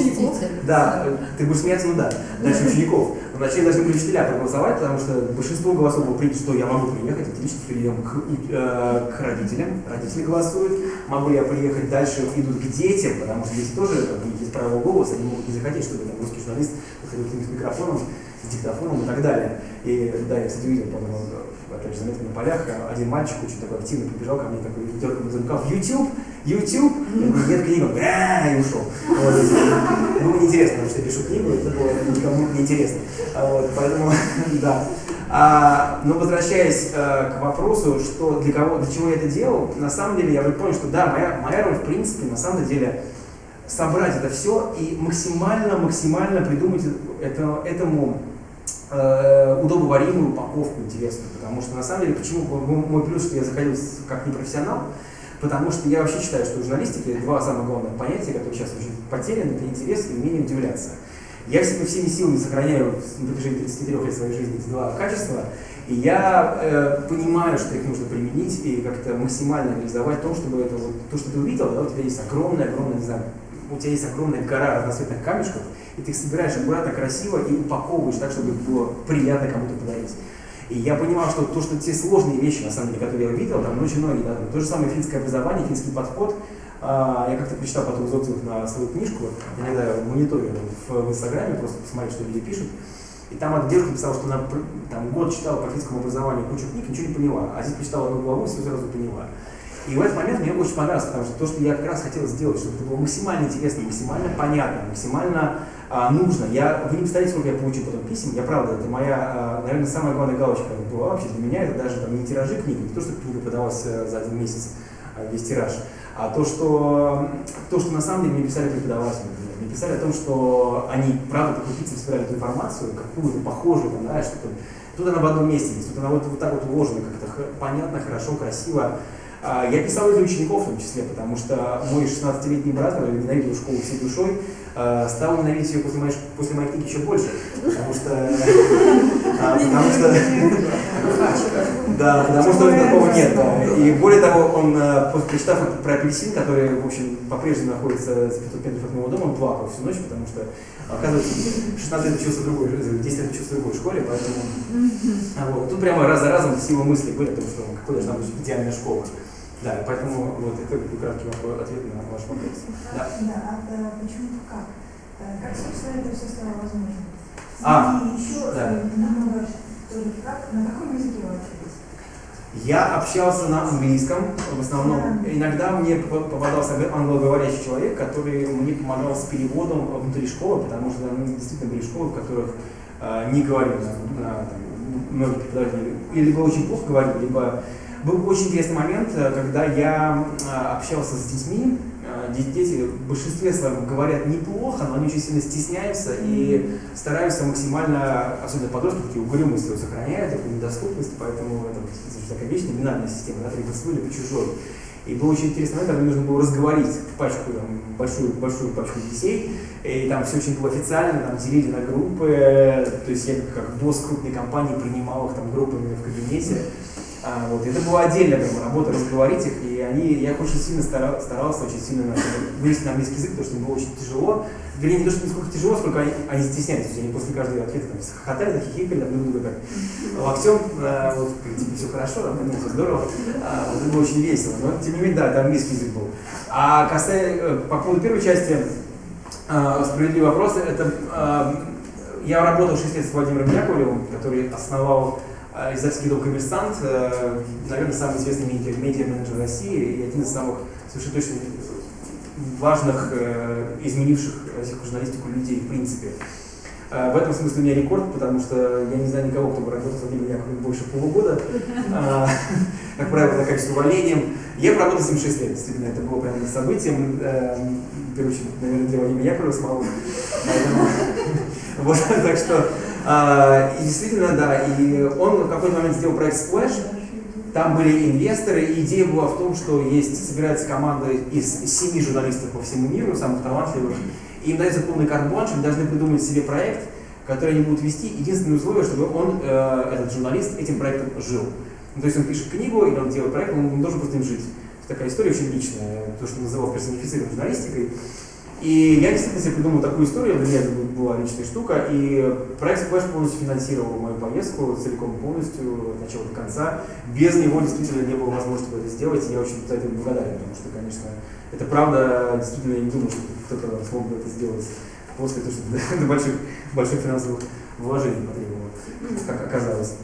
Да, ты будешь смеяться, ну да, дальше учеников. Вначале должны были учителя проголосовать, потому что большинство голосов было принято, что я могу приехать, отлично, теперь идем к, э, к родителям, родители голосуют, могу я приехать, дальше идут к детям, потому что дети тоже, как бы, есть право голоса, они могут не захотеть, чтобы там русский журналист подходил к ним с микрофоном, с диктофоном и так далее. И да, я, кстати, видел, по-моему, опять же, заметно на полях, один мальчик очень такой активно прибежал ко мне, такой дергал за рукав, YouTube, YouTube, я говорю, нет книгу, и ушел. Вот, было неинтересно, потому что я пишу книгу, это было никому не интересно. А вот, поэтому, да. А, но возвращаясь а, к вопросу, что для кого, для чего я это делал, на самом деле я понял, что да, моя, моя роль в принципе на самом деле собрать это все и максимально, максимально придумать это, этому э, удобоваримую упаковку интересную. Потому что на самом деле, почему мой плюс, что я заходил как непрофессионал, потому что я вообще считаю, что в журналистике два самых главных понятия, которые сейчас очень потеряны, это интерес и умение удивляться. Я всеми, всеми силами сохраняю на протяжении 33 лет своей жизни эти два качества, и я э, понимаю, что их нужно применить и как-то максимально реализовать то, чтобы это вот, то, что ты увидел, да, у тебя есть огромная, огромная, не знаю, у тебя есть огромная гора разноцветных камешков, и ты их собираешь аккуратно, красиво и упаковываешь так, чтобы было приятно кому-то подарить. И я понимал, что то, что те сложные вещи, на самом деле, которые я увидел, там очень многие, да, то же самое финское образование, финский подход, а, я как-то прочитал потом из отзывов на свою книжку, иногда мониторю в, в Инстаграме, просто посмотреть, что люди пишут. И там одна девушка написала, что она там, год читала по финскому образованию кучу книг, ничего не поняла. А здесь прочитала одну главу и все сразу поняла. И в этот момент мне очень понравилось, потому что то, что я как раз хотел сделать, чтобы это было максимально интересно, максимально понятно, максимально а, нужно. Я, вы не представляете, сколько я получил потом писем. Я правда, это моя, а, наверное, самая главная галочка была вообще для меня. Это даже там, не тиражи книги, не то, что книга продалась э, за один месяц, а, весь тираж, а то, что, то, что на самом деле мне писали преподаватели. Мне писали о том, что они, правда, по крупицам собирали эту информацию, какую-то похожую, там, да, что-то. Тут она в одном месте есть, тут она вот, вот так вот уложена, как-то понятно, хорошо, красиво. А, я писал для учеников в том числе, потому что мой 16-летний брат, который ненавидел школу всей душой, стал ненавидеть ее после моей, после моей книги еще больше. Потому что... А, потому что... Да, потому что такого нет. И более того, он, прочитав про апельсин, который, в общем, по-прежнему находится за 500 метров от моего дома, он плакал всю ночь, потому что, оказывается, 16 лет учился в другой, 10 лет учился в другой школе, поэтому... Вот. Тут прямо раз за разом его мысли были о том, что какой должна быть идеальная школа. Да, поэтому вот это краткий ответ на ваш вопрос. Да, да а почему как? Э, как, собственно, это все стало возможным? А, И еще да. Э, намного тоже как, на каком языке вы общались? Я общался на английском в основном. Иногда мне попадался англоговорящий человек, который мне помогал с переводом внутри школы, потому что ну, действительно были школы, в которых э, не говорили на, на там, многие преподаватели или либо очень плохо говорили, либо был очень интересный момент, э, когда я э, общался с детьми. Э, дети в большинстве своем говорят неплохо, но они очень сильно стесняются и стараются максимально, особенно подростки, такие угрюмые свою сохраняют, такую недоступность, поэтому это такая вечная бинарная система, да, свой, либо чужой. И был очень интересный момент, когда мне нужно было разговорить пачку, там, большую, большую пачку детей, и там все очень было официально, там делили на группы, то есть я как босс крупной компании принимал их там группами в кабинете. А, вот, это была отдельная как работа разговорить их, и они, я очень сильно старал, старался, очень сильно вывести на английский язык, потому что им было очень тяжело. Вернее, не то, что не сколько тяжело, сколько они, они стеснялись, они после каждого ответа там хохотали, хихикали, там, друг друга как локтем, а, вот, типа, все хорошо, там, ну, все здорово, а, вот, это было очень весело, но тем не менее, да, это английский язык был. А касаясь, э, по поводу первой части, А, справедливый вопрос. Это, а, я работал 6 лет с Владимиром Яковлевым, который основал а, издательский дом «Коммерсант», а, наверное, самый известный медиа, медиа-менеджер России и один из самых совершенно точно важных, э, изменивших журналистику людей в принципе. А, В этом смысле у меня рекорд, потому что я не знаю никого, кто бы работал с Владимиром Яковлевым больше полугода. А, Как правило, заканчивается увольнением. Я проработал с ним 6 лет, действительно, это было прям событием, э, в первую очередь, наверное, для Владимира Яковлева самого. Вот, так что, а, и действительно, да, и он в какой-то момент сделал проект Splash, там были инвесторы, и идея была в том, что есть, собирается команда из семи журналистов по всему миру, самых талантливых, и им дается полный карт-бланш, они должны придумать себе проект, который они будут вести. Единственное условие, чтобы он, э, этот журналист, этим проектом жил. Ну, то есть он пишет книгу, или он делает проект, он не должен просто им жить. Такая история очень личная, то, что называл персонифицированной журналистикой. И я действительно себе придумал такую историю, для меня это была личная штука, и проект Splash полностью финансировал мою поездку, целиком полностью, от начала до конца. Без него действительно не было возможности это сделать, и я очень за это благодарен, потому что, конечно, это правда, действительно, я не думаю, что кто-то смог бы это сделать после того, что до больших, больших финансовых вложений потребовало, как оказалось.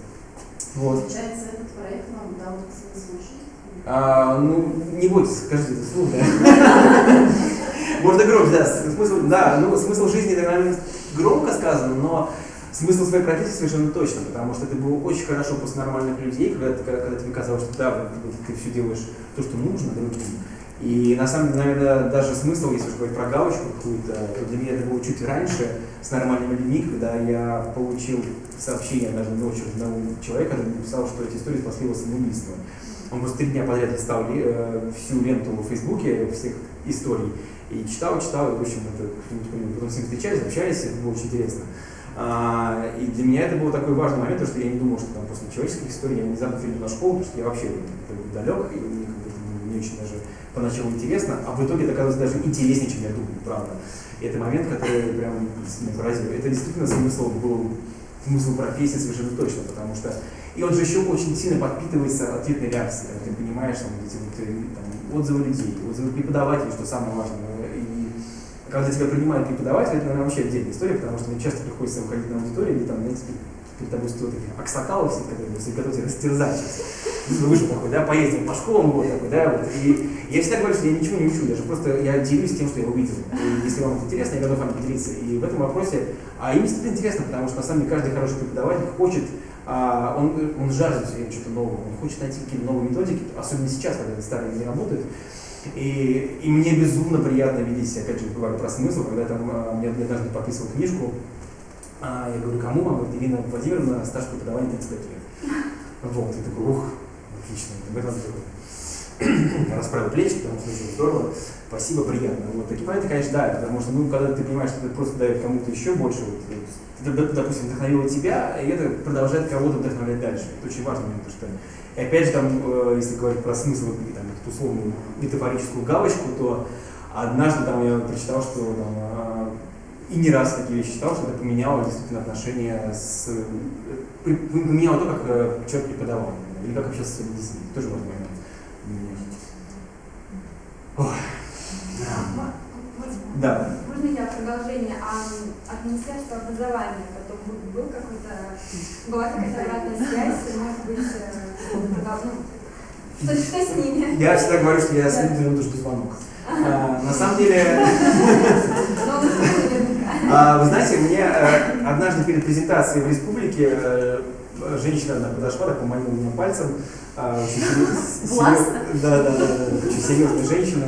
Вот. Получается, этот проект вам дал смысл жизни? А, ну, не бойтесь, скажите это вслух, да. Можно громче, да. Смысл, да, ну, смысл жизни, это, наверное, громко сказано, но смысл своей профессии совершенно точно, потому что это было очень хорошо после нормальных людей, когда, ты- когда тебе казалось, что да, вот ты все делаешь то, что нужно другим. И на самом деле, наверное, даже смысл, если уж говорить про галочку какую-то, то для меня это было чуть раньше с нормальными людьми, когда я получил сообщение даже ночью одного человека, который написал, что эти истории спасли его самоубийство. Он просто три дня подряд листал ли- э, всю ленту в Фейсбуке всех историй. И читал, читал, и, в общем, это, потом с ним встречались, общались, это было очень интересно. А, и для меня это был такой важный момент, потому что я не думал, что там после человеческих историй я внезапно перейду на школу, потому что я вообще далек, и мне как не очень даже поначалу интересно, а в итоге это оказалось даже интереснее, чем я думал, правда. И это момент, который прям меня поразил. Это действительно смысл был, смысл профессии совершенно точно, потому что и он же еще очень сильно подпитывается ответной реакцией, ты понимаешь там, эти вот, там, отзывы людей, отзывы преподавателей, что самое важное. И когда тебя принимают преподаватели, это, наверное, вообще отдельная история, потому что мне часто приходится выходить на аудиторию, где там, знаете, перед тобой стоят такие аксакалы все, которые все готовы тебя растерзать. Ну, вышел такой, да, поездил по школам, вот такой, да, вот. И я всегда говорю, что я ничего не учу, я же просто я делюсь тем, что я увидел. И если вам это интересно, я готов вам поделиться. И в этом вопросе, а им действительно интересно, потому что на самом деле каждый хороший преподаватель хочет а, он, он жаждет все время чего-то нового, он хочет найти какие-то новые методики, особенно сейчас, когда старые не работают. И, и мне безумно приятно видеть, опять же, говорю про смысл, когда там а, мне однажды подписывал книжку, а, я говорю, кому? Она говорит, Ирина Владимировна, стаж преподавания 35 лет. Вот, и такой, ух, отлично, в этом расправил плечи, потому что очень здорово, спасибо, приятно. Вот такие моменты, конечно, да, потому что, ну, когда ты понимаешь, что это просто дает кому-то еще больше, вот, это, допустим, вдохновило тебя, и это продолжает кого-то вдохновлять дальше. Это очень важный момент, что, и опять же, там, э, если говорить про смысл, и, там, эту условную метафорическую галочку, то однажды там я прочитал, что там, э, и не раз такие вещи читал, что это поменяло действительно отношения с... э, Поменяло то, как э, человек преподавал, или как общался с детьми. Тоже важный момент. Ой. Да. Можно я продолжение? А от Министерства образования потом был- какой-то, была какая-то обратная связь, может быть, э, ну, что, что с ними? Я всегда говорю, что я следую минуту жду звонок. А, на самом деле, а, вы знаете, мне э, однажды перед презентацией в республике э, женщина одна подошла, так поманила меня пальцем. а, Властно? да, да, да, да, очень серьезная женщина.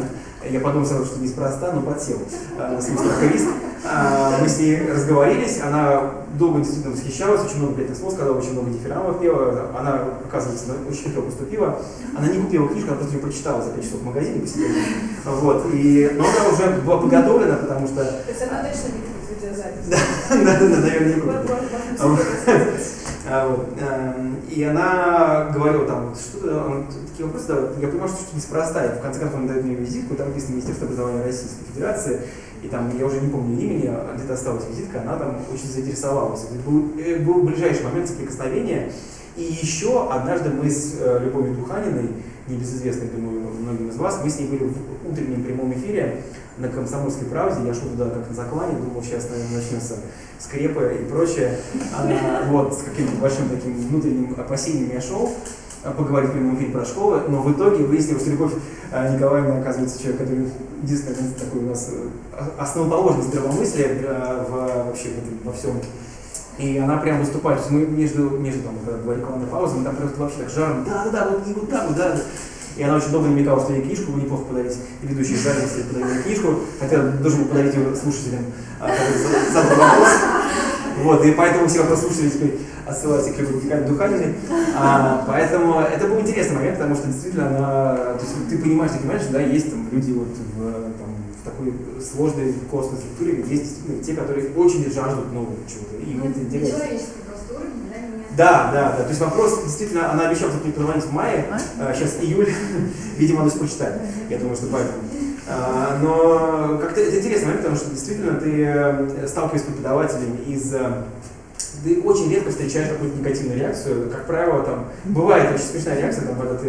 Я подумал сразу, что неспроста, но подсел а, на свой страховист. А, Мы с ней разговорились, она долго действительно восхищалась, очень много приятных слов сказала, очень много дифирамбов пела. Она, оказывается, очень хитро поступила. Она не купила книжку, она просто ее прочитала за 5 часов в магазине посидела. Вот. И, но она уже была подготовлена, потому что То есть она точно не будет видеозапись. да, да, да, наверное, не купит. А а эм, И она говорила там, что такие вопросы задавал. Я понимаю, что что-то неспроста. И в конце концов он дает мне визитку, там написано Министерство образования Российской Федерации. И там, я уже не помню имени, а где-то осталась визитка, она там очень заинтересовалась. Это был, э, был ближайший момент соприкосновения. И еще однажды мы с э, Любовью Духаниной, небезызвестной, думаю, многим из вас, мы с ней были в утреннем прямом эфире на комсомольской правде, я шел туда как на заклане, думал, сейчас, наверное, начнется скрепы и прочее. А, вот, с каким-то большим таким внутренним опасением я шел поговорить в прямом эфире про школы, но в итоге выяснилось, что Любовь а, Николаевна, оказывается, человек, который единственный такой у нас э, основоположный здравомыслия э, в, вообще во всем и она прям выступает, мы между, между там, была рекламная пауза, мы там просто вообще так жаром, да-да-да, вот, вот так вот, да. И она очень долго намекала, что ей книжку бы неплохо подарить. Ведущий Жарин, если подарил книжку, хотя должен был подарить ее слушателям, а, задал вопрос. Вот, и поэтому все теперь отсылаются к Любови Духаниной. А, поэтому это был интересный момент, потому что действительно она, то есть ты понимаешь, ты понимаешь, да, есть там люди вот в, там, в такой сложной костной структуре, есть действительно те, которые очень жаждут нового чего-то. И им это интересно. Да. Да, да. То есть вопрос, действительно, она обещала преподавать в мае, а, сейчас июль, видимо, надо почитать. Я думаю, что поэтому. А, но как-то это интересно, потому что действительно ты э, сталкиваешься с преподавателями из э, ты очень редко встречаешь какую-то негативную реакцию. Как правило, там бывает очень смешная реакция, там, когда ты,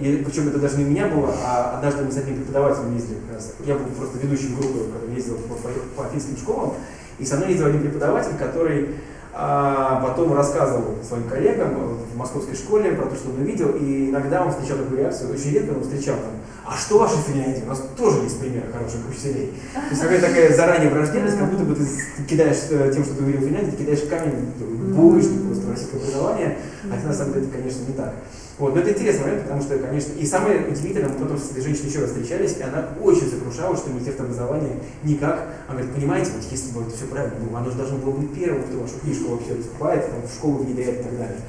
и, причем это даже не у меня было, а однажды мы с одним преподавателем ездили как раз. Я был просто ведущим группы, который ездил по, по, по финским школам, и со мной ездил один преподаватель, который а потом рассказывал своим коллегам в московской школе про то, что он увидел, и иногда он встречал такую реакцию, очень редко он встречал там, а что ваша Финляндия? У нас тоже есть пример хороших учителей. То есть какая-то такая заранее враждебность, как будто бы ты кидаешь э, тем, что ты увидел в Финляндии, ты кидаешь камень, булочник просто российское образование, хотя на самом деле это, конечно, не так. Вот, но это интересный момент, потому что, конечно, и самое удивительное, мы потом с этой женщиной еще раз встречались, и она очень сокрушалась, что Министерство образования никак, она говорит, понимаете, вот если бы это все правильно было, оно же должно было быть первым, кто вашу книжку вообще раскупает, там, в школу внедряет и так далее.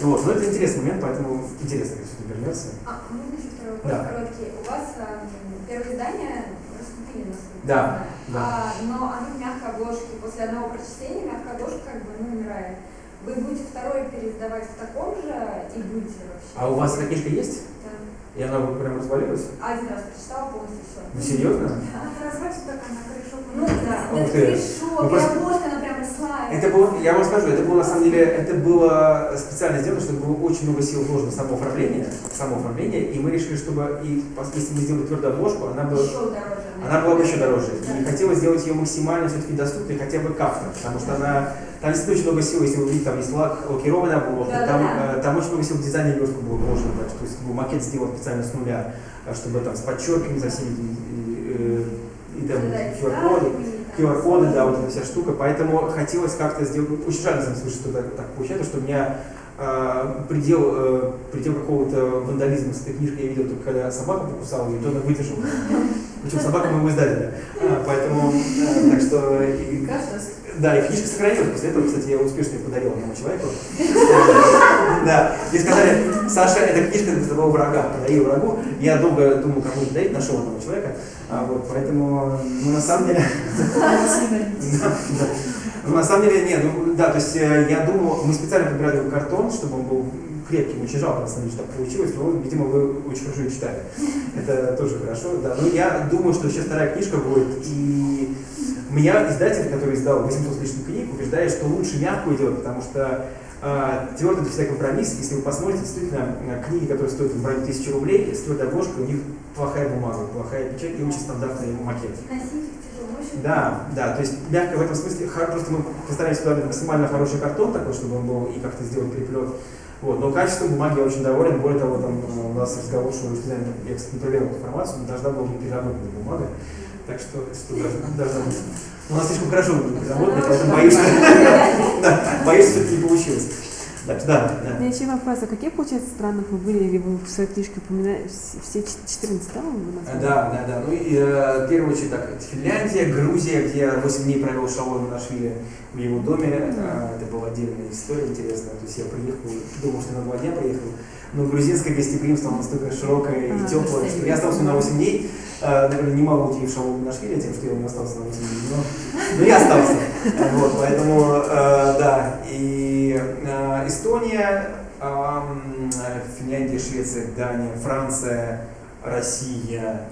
Вот, но это интересный момент, поэтому интересно, как все вернется. А, можно еще второй вопрос Да. короткий? У вас а, первое издание раскупили, я Да, да. А, но оно в мягкой обложке. После одного прочтения мягкая обложка как бы ну, умирает. Вы будете второе переиздавать в таком же и будете вообще? А у вас эта книжка есть? Да. И она прям развалилась? Один раз прочитала полностью все. Ну, серьезно? Она разводится только на крышу. Ну да, Ух ты. крышу, Ну, просто- обложка, она прям росла. Это было, я вам скажу, это было на самом деле, это было специально сделано, чтобы было очень много сил вложено в само оформление, в само оформление, и мы решили, чтобы, и, если мы сделали твердую обложку, она была, Еще дороже. она была бы еще дороже. И хотелось сделать ее максимально все-таки доступной хотя бы как-то, потому что она, там действительно очень много сил, если вы видите, там есть лак, лакированная обложка, Да, там, да, э, там очень много сил в дизайне верстку было вложено, так то есть был макет сделан специально с нуля, э, чтобы там с подчерками за всеми этими, и, э, и там Да, QR-коды. QR-коды, да, вот эта вся штука. Поэтому хотелось как-то сделать, очень жаль, на что так, так получается, что у меня э, предел, предел какого-то вандализма с этой книжкой я видел только когда собака покусала ее, и то она выдержала. Причем собака моего издателя. А, поэтому, так что... и- да, и книжка сохранилась. После этого, кстати, я успешно ее подарил одному человеку. Да. И сказали, Саша, эта книжка для твоего врага. Подарил врагу. Я долго думал, кому подарить, нашел одного человека. А, вот, поэтому, ну, на самом деле... Ну, на самом деле, нет, ну, да, то есть э, я думал, мы специально подбирали такой картон, чтобы он был крепким, очень жалко, на самом деле, что так получилось, но, видимо, вы очень хорошо читали. Это тоже хорошо, да. Но я думаю, что сейчас вторая книжка будет, и меня издатель, который издал 800 с лишним книг, убеждает, что лучше мягкую делать, потому что э, твердый это всегда компромисс. Если вы посмотрите, действительно, э, книги, которые стоят в районе 1000 рублей, с твердой обложкой, у них плохая бумага, плохая печать и очень стандартный макет. Да, да, то есть мягко в этом смысле, просто мы постараемся подобрать максимально хороший картон такой, чтобы он был и как-то сделать переплет. Вот, но качеством бумаги я очень доволен. Более того, там э, у нас разговор, что я, эту информацию, должна была быть переработанная бумага. Так что. Но у нас слишком хорошо переработанная, поэтому боюсь, что, да, боюсь, что это не получилось. Так что, да, У да. меня еще вопрос, а какие, получается, страны вы были, или вы в своей книжке упоминаете, все 14, да? Да, да, да. Ну и э, в первую очередь так, Финляндия, Грузия, где я 8 дней провел с Шалоном Нашвили в его доме. Э, это была отдельная история интересная. То есть я приехал, думал, что на два дня приехал. Но грузинское гостеприимство настолько широкое и А, теплое, что я остался на 8 дней. Э, наверное, немало удивив Шалону Нашвили тем, что я не остался на 8 дней. Но, но я остался. Вот, поэтому, э, да. И э, Эстония, Финляндия, Швеция, Дания, Франция, Россия,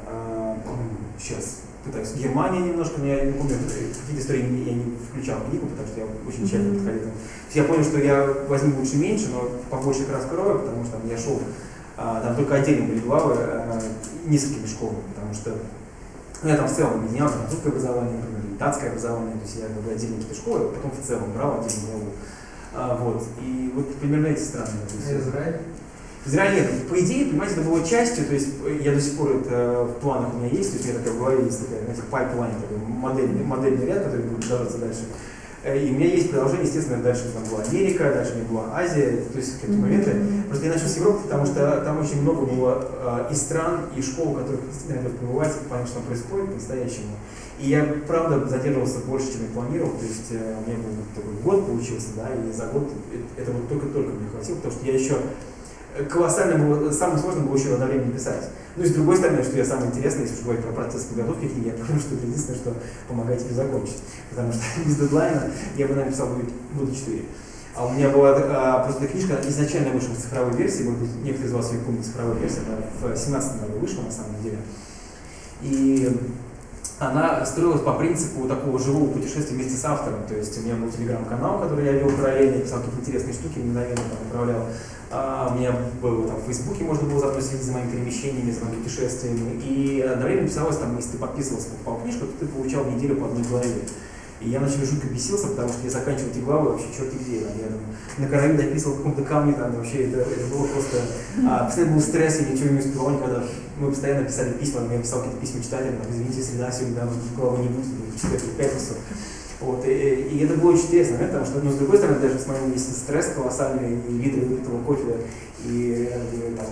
сейчас пытаюсь, Германия немножко, но я не помню, какие-то истории я не включал в книгу, потому что я очень тщательно подходил. Я понял, что я возьму лучше меньше, но побольше их раскрою, потому что там я шел, а, там только отдельно были главы, а, несколькими школами, потому что Ну, я там в целом объединял там, русское образование, например, датское образование, то есть я как бы отдельно какие-то школы, а потом в целом брал отдельно главу. А, вот. И вот примерно эти страны. А Израиль? Израиль нет. По идее, понимаете, это было частью, то есть э, я до сих пор это в планах у меня есть, то есть у меня такая в голове есть такая, знаете, pipeline, такой модельный, модельный ряд, который будет продолжаться дальше. Э, И у меня есть продолжение, естественно, дальше там была Америка, дальше у меня была Азия, то есть какие-то моменты. Просто я начал с Европы, потому что там очень много было э, и стран, и школ, в которых действительно надо побывать, понять, что происходит по-настоящему. И я, правда, задерживался больше, чем я планировал, то есть э, у меня был такой год получился, да, и за год это вот только-только мне хватило, потому что я еще колоссально было, самое сложное было еще одновременно писать. Ну и с другой стороны, что я самое интересное, если уж говорить про процесс подготовки книги, я понял, что это единственное, что помогает тебе закончить. Потому что без дедлайна я бы написал года 4. А у меня была а, просто книжка изначально вышла в цифровой версии, может быть, некоторые из вас ее помнят, цифровая версия, она в 2017 году вышла на самом деле. И она строилась по принципу такого живого путешествия вместе с автором. То есть у меня был телеграм-канал, который я вел параллельно, писал какие-то интересные штуки, мгновенно там отправлял. А, у меня было там в Фейсбуке, можно было заодно следить за моими перемещениями, за моими путешествиями. И одновременно писалось, там, если ты подписывался, покупал книжку, то ты получал неделю по одной главе. И я начал жутко бесился, потому что я заканчивал эти главы вообще черти где. Там, на караве дописывал в каком-то камне, там вообще это, это было просто... А, постоянно был стресс, я ничего не успевал никогда. Мы постоянно писали письма, я писал какие-то письма читателям, там, извините, среда сегодня, да, главы не будет, в четверг, в пятницу. Вот, и, и это было очень интересно, да, потому что, ну, с другой стороны, даже с моим есть стресс колоссальный, и виды выпитого кофе, и, и там,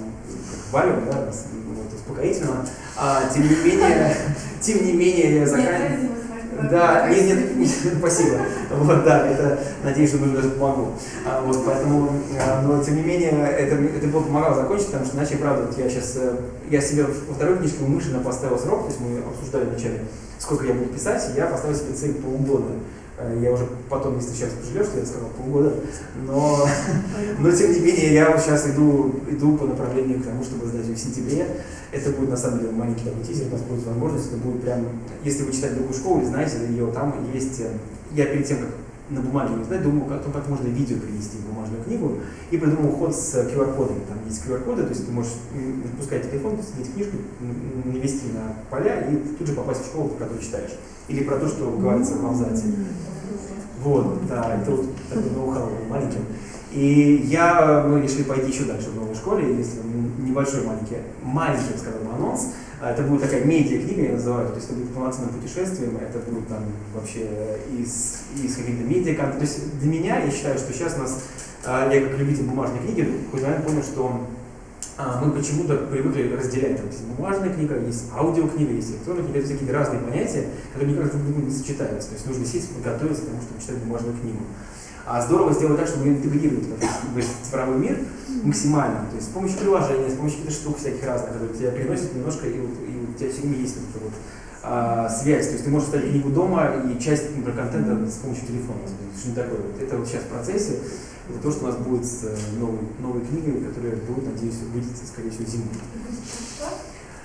как валю, да, с- вот, успокоительного. А, тем не менее, тем не менее, я заканчиваю. Да, нет, нет, нет, спасибо. Вот, да, это, надеюсь, что даже помогу. А, вот, поэтому, а, но тем не менее, это, это было помогало закончить, потому что иначе, правда, вот я сейчас, я себе во второй книжке умышленно поставил срок, то есть мы обсуждали вначале, сколько я буду писать, и я поставил себе цель полгода. Э, Я уже потом, если сейчас пожалел, что я сказал полгода, но, но тем не менее я сейчас иду, иду по направлению к тому, чтобы сдать ее в сентябре. Это будет на самом деле маленький такой тизер, у нас будет возможность, это будет прям, если вы читаете другую школу или знаете ее, там есть, э, я перед тем, как на бумаге не знаю, думал том, как можно видео перенести в бумажную книгу, и придумал ход с QR-кодами. Там есть QR-коды, то есть ты можешь запускать телефон, сидеть книжку, навести на поля и тут же попасть в школу, про которую читаешь. Или про то, что говорится в абзаце. Вот, да, это вот такой ноу-хау маленьким. И я, мы решили пойти еще дальше в новой школе, если небольшой маленький, маленький, сказал, анонс. А Это будет такая медиа-книга, я называю, то есть это будет полноценным путешествием, это будет там вообще из, из каких-то медиа То есть для меня, я считаю, что сейчас у нас, а, я как любитель бумажной книги, хоть понял, что а, мы почему-то привыкли разделять. Там есть бумажная книга, есть аудиокнига, есть электронная книга, это какие-то разные понятия, которые никак друг другом не сочетаются. То есть нужно сесть, подготовиться к тому, чтобы читать бумажную книгу. А здорово сделать так, чтобы интегрировать в цифровой мир максимально. То есть с помощью приложения, с помощью каких-то штук всяких разных, которые тебя переносят немножко, и, и у тебя все время есть вот эта вот а, связь. То есть ты можешь ставить книгу дома и часть например, контента с помощью телефона. Что-нибудь такое. Вот Это вот сейчас в процессе. Это то, что у нас будет с э, новой, новой книгой, которая будет, надеюсь, выйдет, скорее всего, зимой.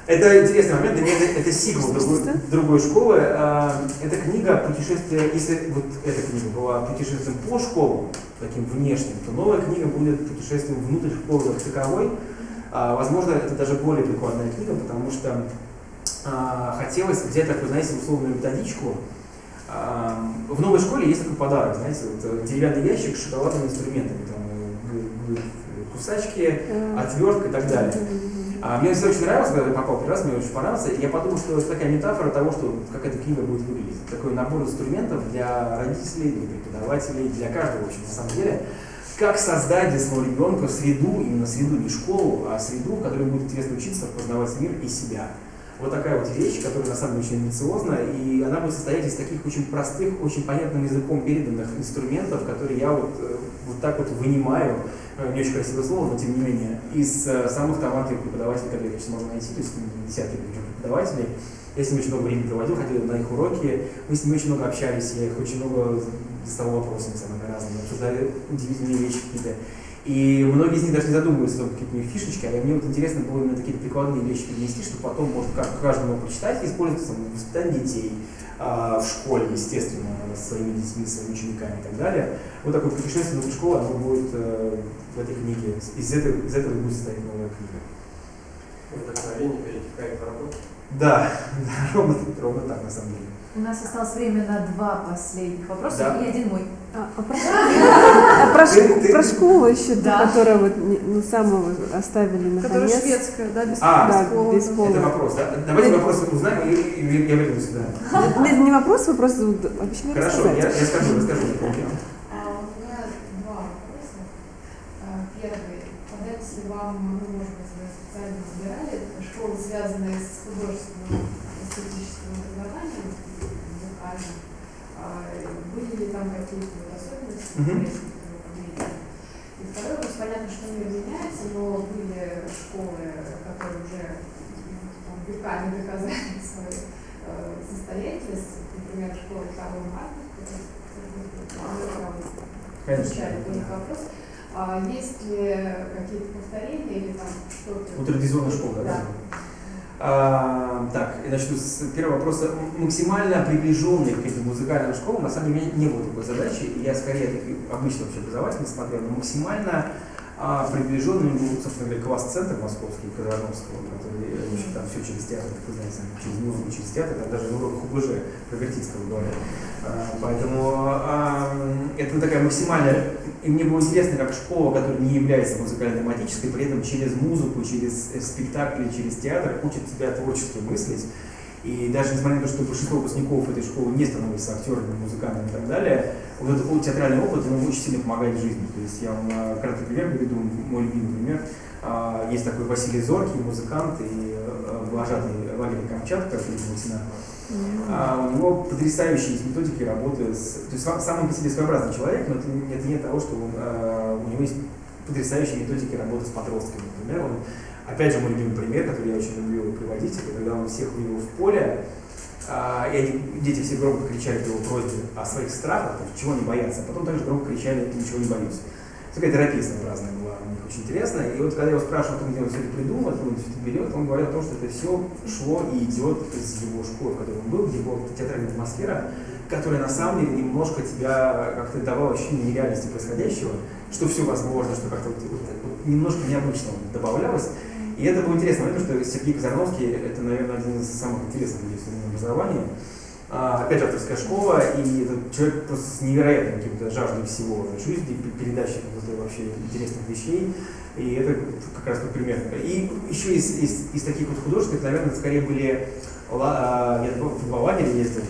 Это интересный момент, меня это, это сиквел другой, другой школы. А, Это книга путешествие, если вот эта книга была путешествием по школам, таким внешним, то новая книга будет путешествием внутрь школы как таковой. А, Возможно, это даже более прикладная книга, потому что а, хотелось взять такую, знаете, условную методичку. В новой школе есть такой подарок, знаете, вот э, деревянный ящик с шоколадными инструментами, там э, кусачки, отвертка и так далее. А мне все очень нравилось, когда я попал первый раз, мне очень понравился, и я подумал, что это такая метафора того, что как эта книга будет выглядеть. Такой набор инструментов для родителей, для преподавателей, для каждого, в общем, на самом деле. Как создать для своего ребенка среду, именно среду, не школу, а среду, в которой будет интересно учиться, познавать мир и себя. Вот такая вот вещь, которая на самом деле очень амбициозна, и она будет состоять из таких очень простых, очень понятным языком переданных инструментов, которые я вот, э, вот так вот вынимаю, э, не очень красивое слово, но тем не менее, из э, самых талантливых преподавателей, которые я сейчас могу найти, то есть ну, десятки преподавателей. Я с ними очень много времени проводил, ходил на их уроки, мы с ними очень много общались, я их очень много задавал вопросами самыми разными, обсуждали удивительные вещи какие-то. И многие из них даже не задумываются о том, какие у них фишечки, а мне вот интересно было именно такие прикладные вещи перенести, чтобы потом каждый мог прочитать и использовать там, в воспитании детей, а, в школе, естественно, с своими детьми, своими учениками и так далее. Вот такое путешествие внутрь школы, оно будет э, в этой книге. Из этого, из этого будет состоять новая книга. Вдохновение перетекает в работу. Да, да, ровно, ровно так на самом деле. У нас осталось время на два последних вопроса Да. и один мой. А, а про, а про школу еще, Да. которая вот ну, самого оставили на Которая конец. шведская, да, без А, Да, пола, без пола. Это вопрос, да? Давайте вопросы узнаем, и, и- и я вернусь сюда. Это не вопрос, вопрос не Хорошо, я, я скажу, расскажу. А у меня два вопроса. А, Первый. Понравится ли вам, ну, может быть, вы специально выбирали школы, связанные с художественным эстетическим образованием, музыкальным? А, Были интересные, которые вы подметили? И второй вопрос, понятно, что мир меняется, но были школы, которые уже там, веками доказали свою э, состоятельность, например, школа Карла Конечно. изучали тоже вопрос. А есть ли какие-то повторения или там что-то? У традиционной школы, да? А, так, я начну с первого вопроса. Максимально приближенный к этим музыкальным школам, на самом деле, у меня не было такой задачи. Я скорее обычно вообще образовательный смотрел, но максимально а, приближенным был, собственно говоря, класс-центр московский, Казановского, который э, в общем, там все через театр, как вы знаете, через музыку, через театр, там даже на уроках УБЖ про Вертицкого говорят. А, Поэтому а, это такая максимальная... И мне было интересно, как школа, которая не является музыкально-тематической, при этом через музыку, через э, спектакли, через театр учит тебя творчески мыслить. И даже несмотря на то, что большинство выпускников этой школы не становятся актерами, музыкантами и так далее, вот этот вот театральный опыт, он очень сильно помогает в жизни. То есть я вам э, краткий пример приведу, мой любимый пример. А, Есть такой Василий Зоркий, музыкант и э, вожатый лагеря Камчатка, Васина. А у него потрясающие есть методики работы с... То есть сам сам он по себе своеобразный человек, но это, не- это нет того, что он, э, у него есть потрясающие методики работы с подростками. Например, он, опять же, мой любимый пример, который я очень люблю приводить, это когда он всех вывел в поле, а, и они, дети все громко кричали его просьбе о своих страхах, чего они боятся, а потом также громко кричали «ничего не боюсь». Такая терапия своеобразная была у них очень интересная. И вот когда я его спрашивал, где он все это придумал, откуда он все это берет, он говорил о том, что это все шло и идет из его школы, в которой он был, где была театральная атмосфера, которая на самом деле немножко тебя как-то давала ощущение нереальности происходящего, что все возможно, что как-то вот, вот- вот немножко необычного добавлялось. И это было интересно, потому что Сергей Казарновский это, наверное, один из самых интересных людей в современном образовании. А, опять же, авторская школа, и этот человек просто с невероятной каким-то жаждой всего жизни, пе- передачи каких-то вообще интересных вещей. И это как раз тот пример. И еще из, из, из таких вот художников, наверное, скорее были, а, я в два лагеря ездил,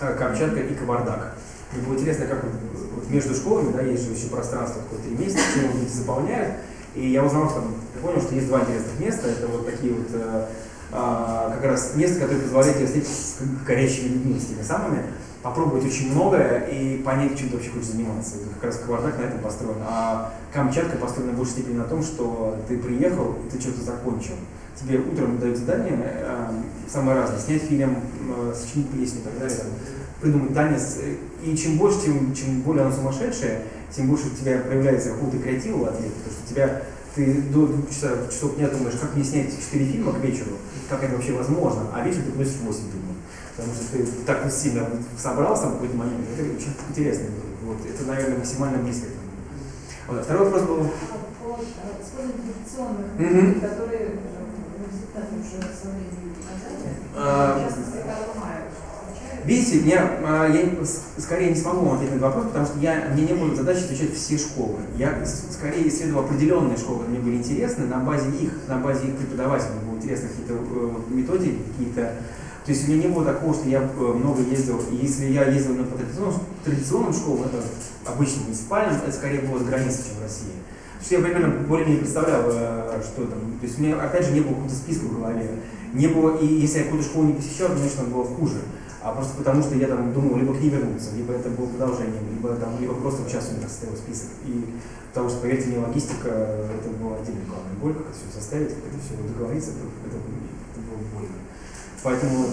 Камчатка и Кавардак. Мне было интересно, как вот, между школами, да, есть же еще пространство такое три месяца, чем люди заполняют. И я узнал, что я понял, что есть два интересных места. Это вот такие вот э, а, как раз места, которые позволяют тебе встретиться с горячими людьми, с теми самыми, попробовать очень многое и понять, чем ты вообще хочешь заниматься. И как раз Кавардак на этом построен. А Камчатка построена в большей степени на том, что ты приехал и ты что-то закончил. Тебе утром дают задание, э, самое разное, снять фильм, э, сочинить песню и так далее, придумать танец. И чем больше, тем, чем более оно сумасшедшее, тем больше у тебя проявляется какого-то креатива в ответ, потому что тебя ты до двух часов, часов дня думаешь, как мне снять четыре фильма к вечеру, как это вообще возможно, а вечером ты приносишь 8 фильмов. Потому что ты так вот сильно собрался в какой-то момент. Это очень интересно. Вот. Это, наверное, максимально близко. Вот. а Второй вопрос был. По использованию традиционных методик, которые уже со временем в частности. Видите, меня, а, я скорее не смогу вам ответить на этот вопрос, потому что я, мне не было задачи изучать все школы. Я скорее исследовал определенные школы, которые мне были интересны, на базе их, на базе их преподавателей было интересно какие-то э, методики, какие-то то есть у меня не было такого, что я э, много ездил. Если я ездил на по традиционным, традиционным школам, это обычно муниципальным, это скорее было за границей, чем в России. Потому что я примерно более-менее представлял, э, что там. То есть у меня, опять же, не было какого-то списка в голове. Не было, и если я какую-то школу не посещал, конечно, было хуже. А просто потому, что я там думал, либо к ней вернуться, либо это было продолжением, либо там, либо просто в час у меня состоял список. И потому что, поверьте мне, логистика, это была отдельная главная боль, как это все составить, как это все договориться, это, это, это было больно. Поэтому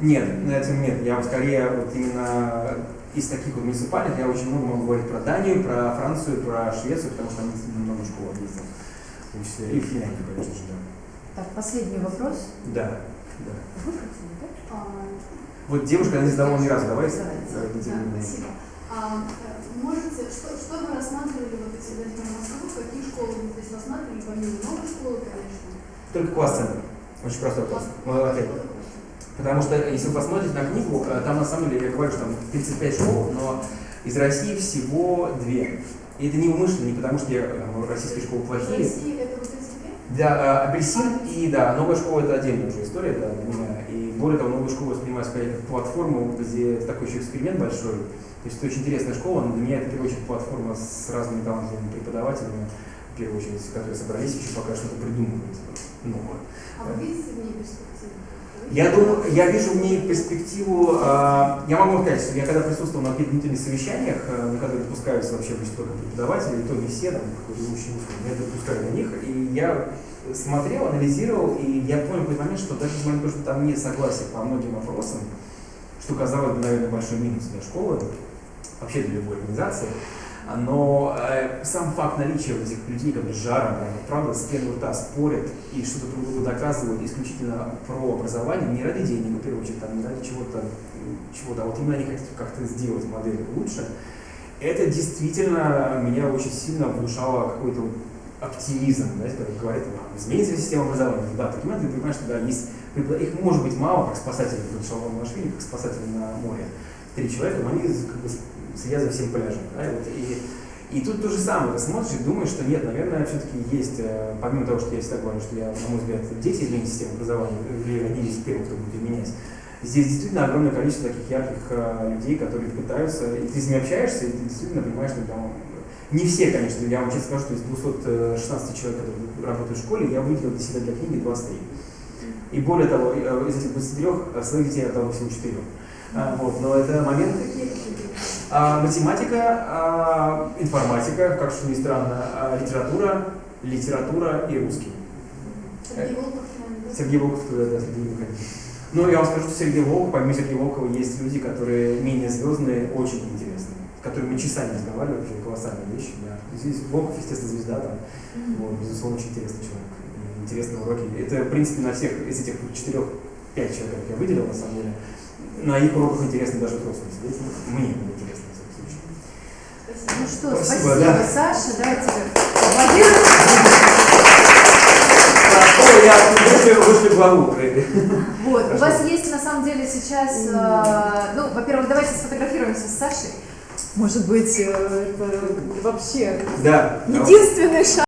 нет, на этом нет. Я скорее вот именно из таких вот муниципальных я очень много могу говорить про Данию, про Францию, про Швецию, потому что они много школ ездил. В том числе и в Финляндию, конечно же, да. Так, последний вопрос. Да, да. Да? А, Вот девушка, она не задавала ни разу, давай. Спасибо. А, можете, что, что вы рассматривали, вот если возьмем Москву, какие школы вы здесь рассматривали, помимо новой школы, конечно? Только класс-центр. Очень простой вопрос. Ответ. Потому что, если вы посмотрите на книгу, э, там на самом деле, я говорю, что там 35 школ, но из России всего две. И это не умышленно, не потому что я, э, российские школы плохие. России Да, э, апельсин и да, новая школа это отдельная уже история, да, для. И более того, новую школу воспринимаю скорее как платформу, где такой еще эксперимент большой. То есть это очень интересная школа, но для меня это в первую очередь платформа с разными талантливыми преподавателями, в первую очередь, которые собрались еще пока что-то придумывать новое. А вы видите в ней перспективу? Я думаю, я вижу в ней перспективу, э, я могу сказать, что я когда присутствовал на внутренних совещаниях, э, на которые допускаются вообще обычно только преподаватели, и то не все, там, какой-то ученик, меня допускали на них, и я смотрел, анализировал, и я понял в какой-то момент, что даже несмотря на то, что там нет согласия по многим вопросам, что казалось бы, наверное, большой минус для школы, вообще для любой организации, но э, сам факт наличия вот этих людей, которые с жаром, правда, с первого рта спорят и что-то друг другу доказывают исключительно про образование, не ради денег, в первую очередь, там, не ради чего-то, чего-то, а вот именно они хотят как-то сделать модель лучше, это действительно меня очень сильно внушало какой-то оптимизм, знаете, который говорит, а, изменится система образования. Да, моменты ты понимаешь, что да, есть, их может быть мало, как спасателей, как Шалом Машвили, как спасатели на море. Три человека, но они как бы следят за всем пляжем. Да, вот, и, и тут то же самое, ты смотришь и думаешь, что нет, наверное, все-таки есть, э, помимо того, что я всегда говорю, что я, на мой взгляд, дети изменить систему образования, или они из первых, кто будет менять, здесь действительно огромное количество таких ярких э, людей, которые пытаются, и ты с ними общаешься, и ты действительно понимаешь, что там, не все, конечно, я вам честно скажу, что из 216 человек, которые работают в школе, я выделил для себя для книги 23. И более того, э, из этих 23 э, своих детей я отдал всего 4. А, вот, но это момент, а, математика, а, информатика, как что ни странно, а, литература, литература и русский. Сергей Волков, да? Сергей Волков туда, да, Сергей Волков. Ну, я вам скажу, что Сергей Волков, помимо Сергея Волкова, есть люди, которые менее звездные, очень интересные, с которыми мы часами разговаривали, вообще колоссальные вещи. Да. Здесь Волков, естественно, звезда, там, вот, безусловно, очень интересный человек. И интересные уроки. Это, в принципе, на всех из этих четырех-пять человек, как я выделил, на самом деле, на их уроках интересно даже взрослым сидеть. Мне было интересно, в всяком случае. Ну что, Спасибо, спасибо, да. Саша, давайте аплодируем. Ой, я вышли, вышли главу. Вот, у Хорошо. вас есть на самом деле сейчас, э, ну, во-первых, давайте сфотографируемся с Сашей. Может быть, э, это вообще Да. единственный шанс.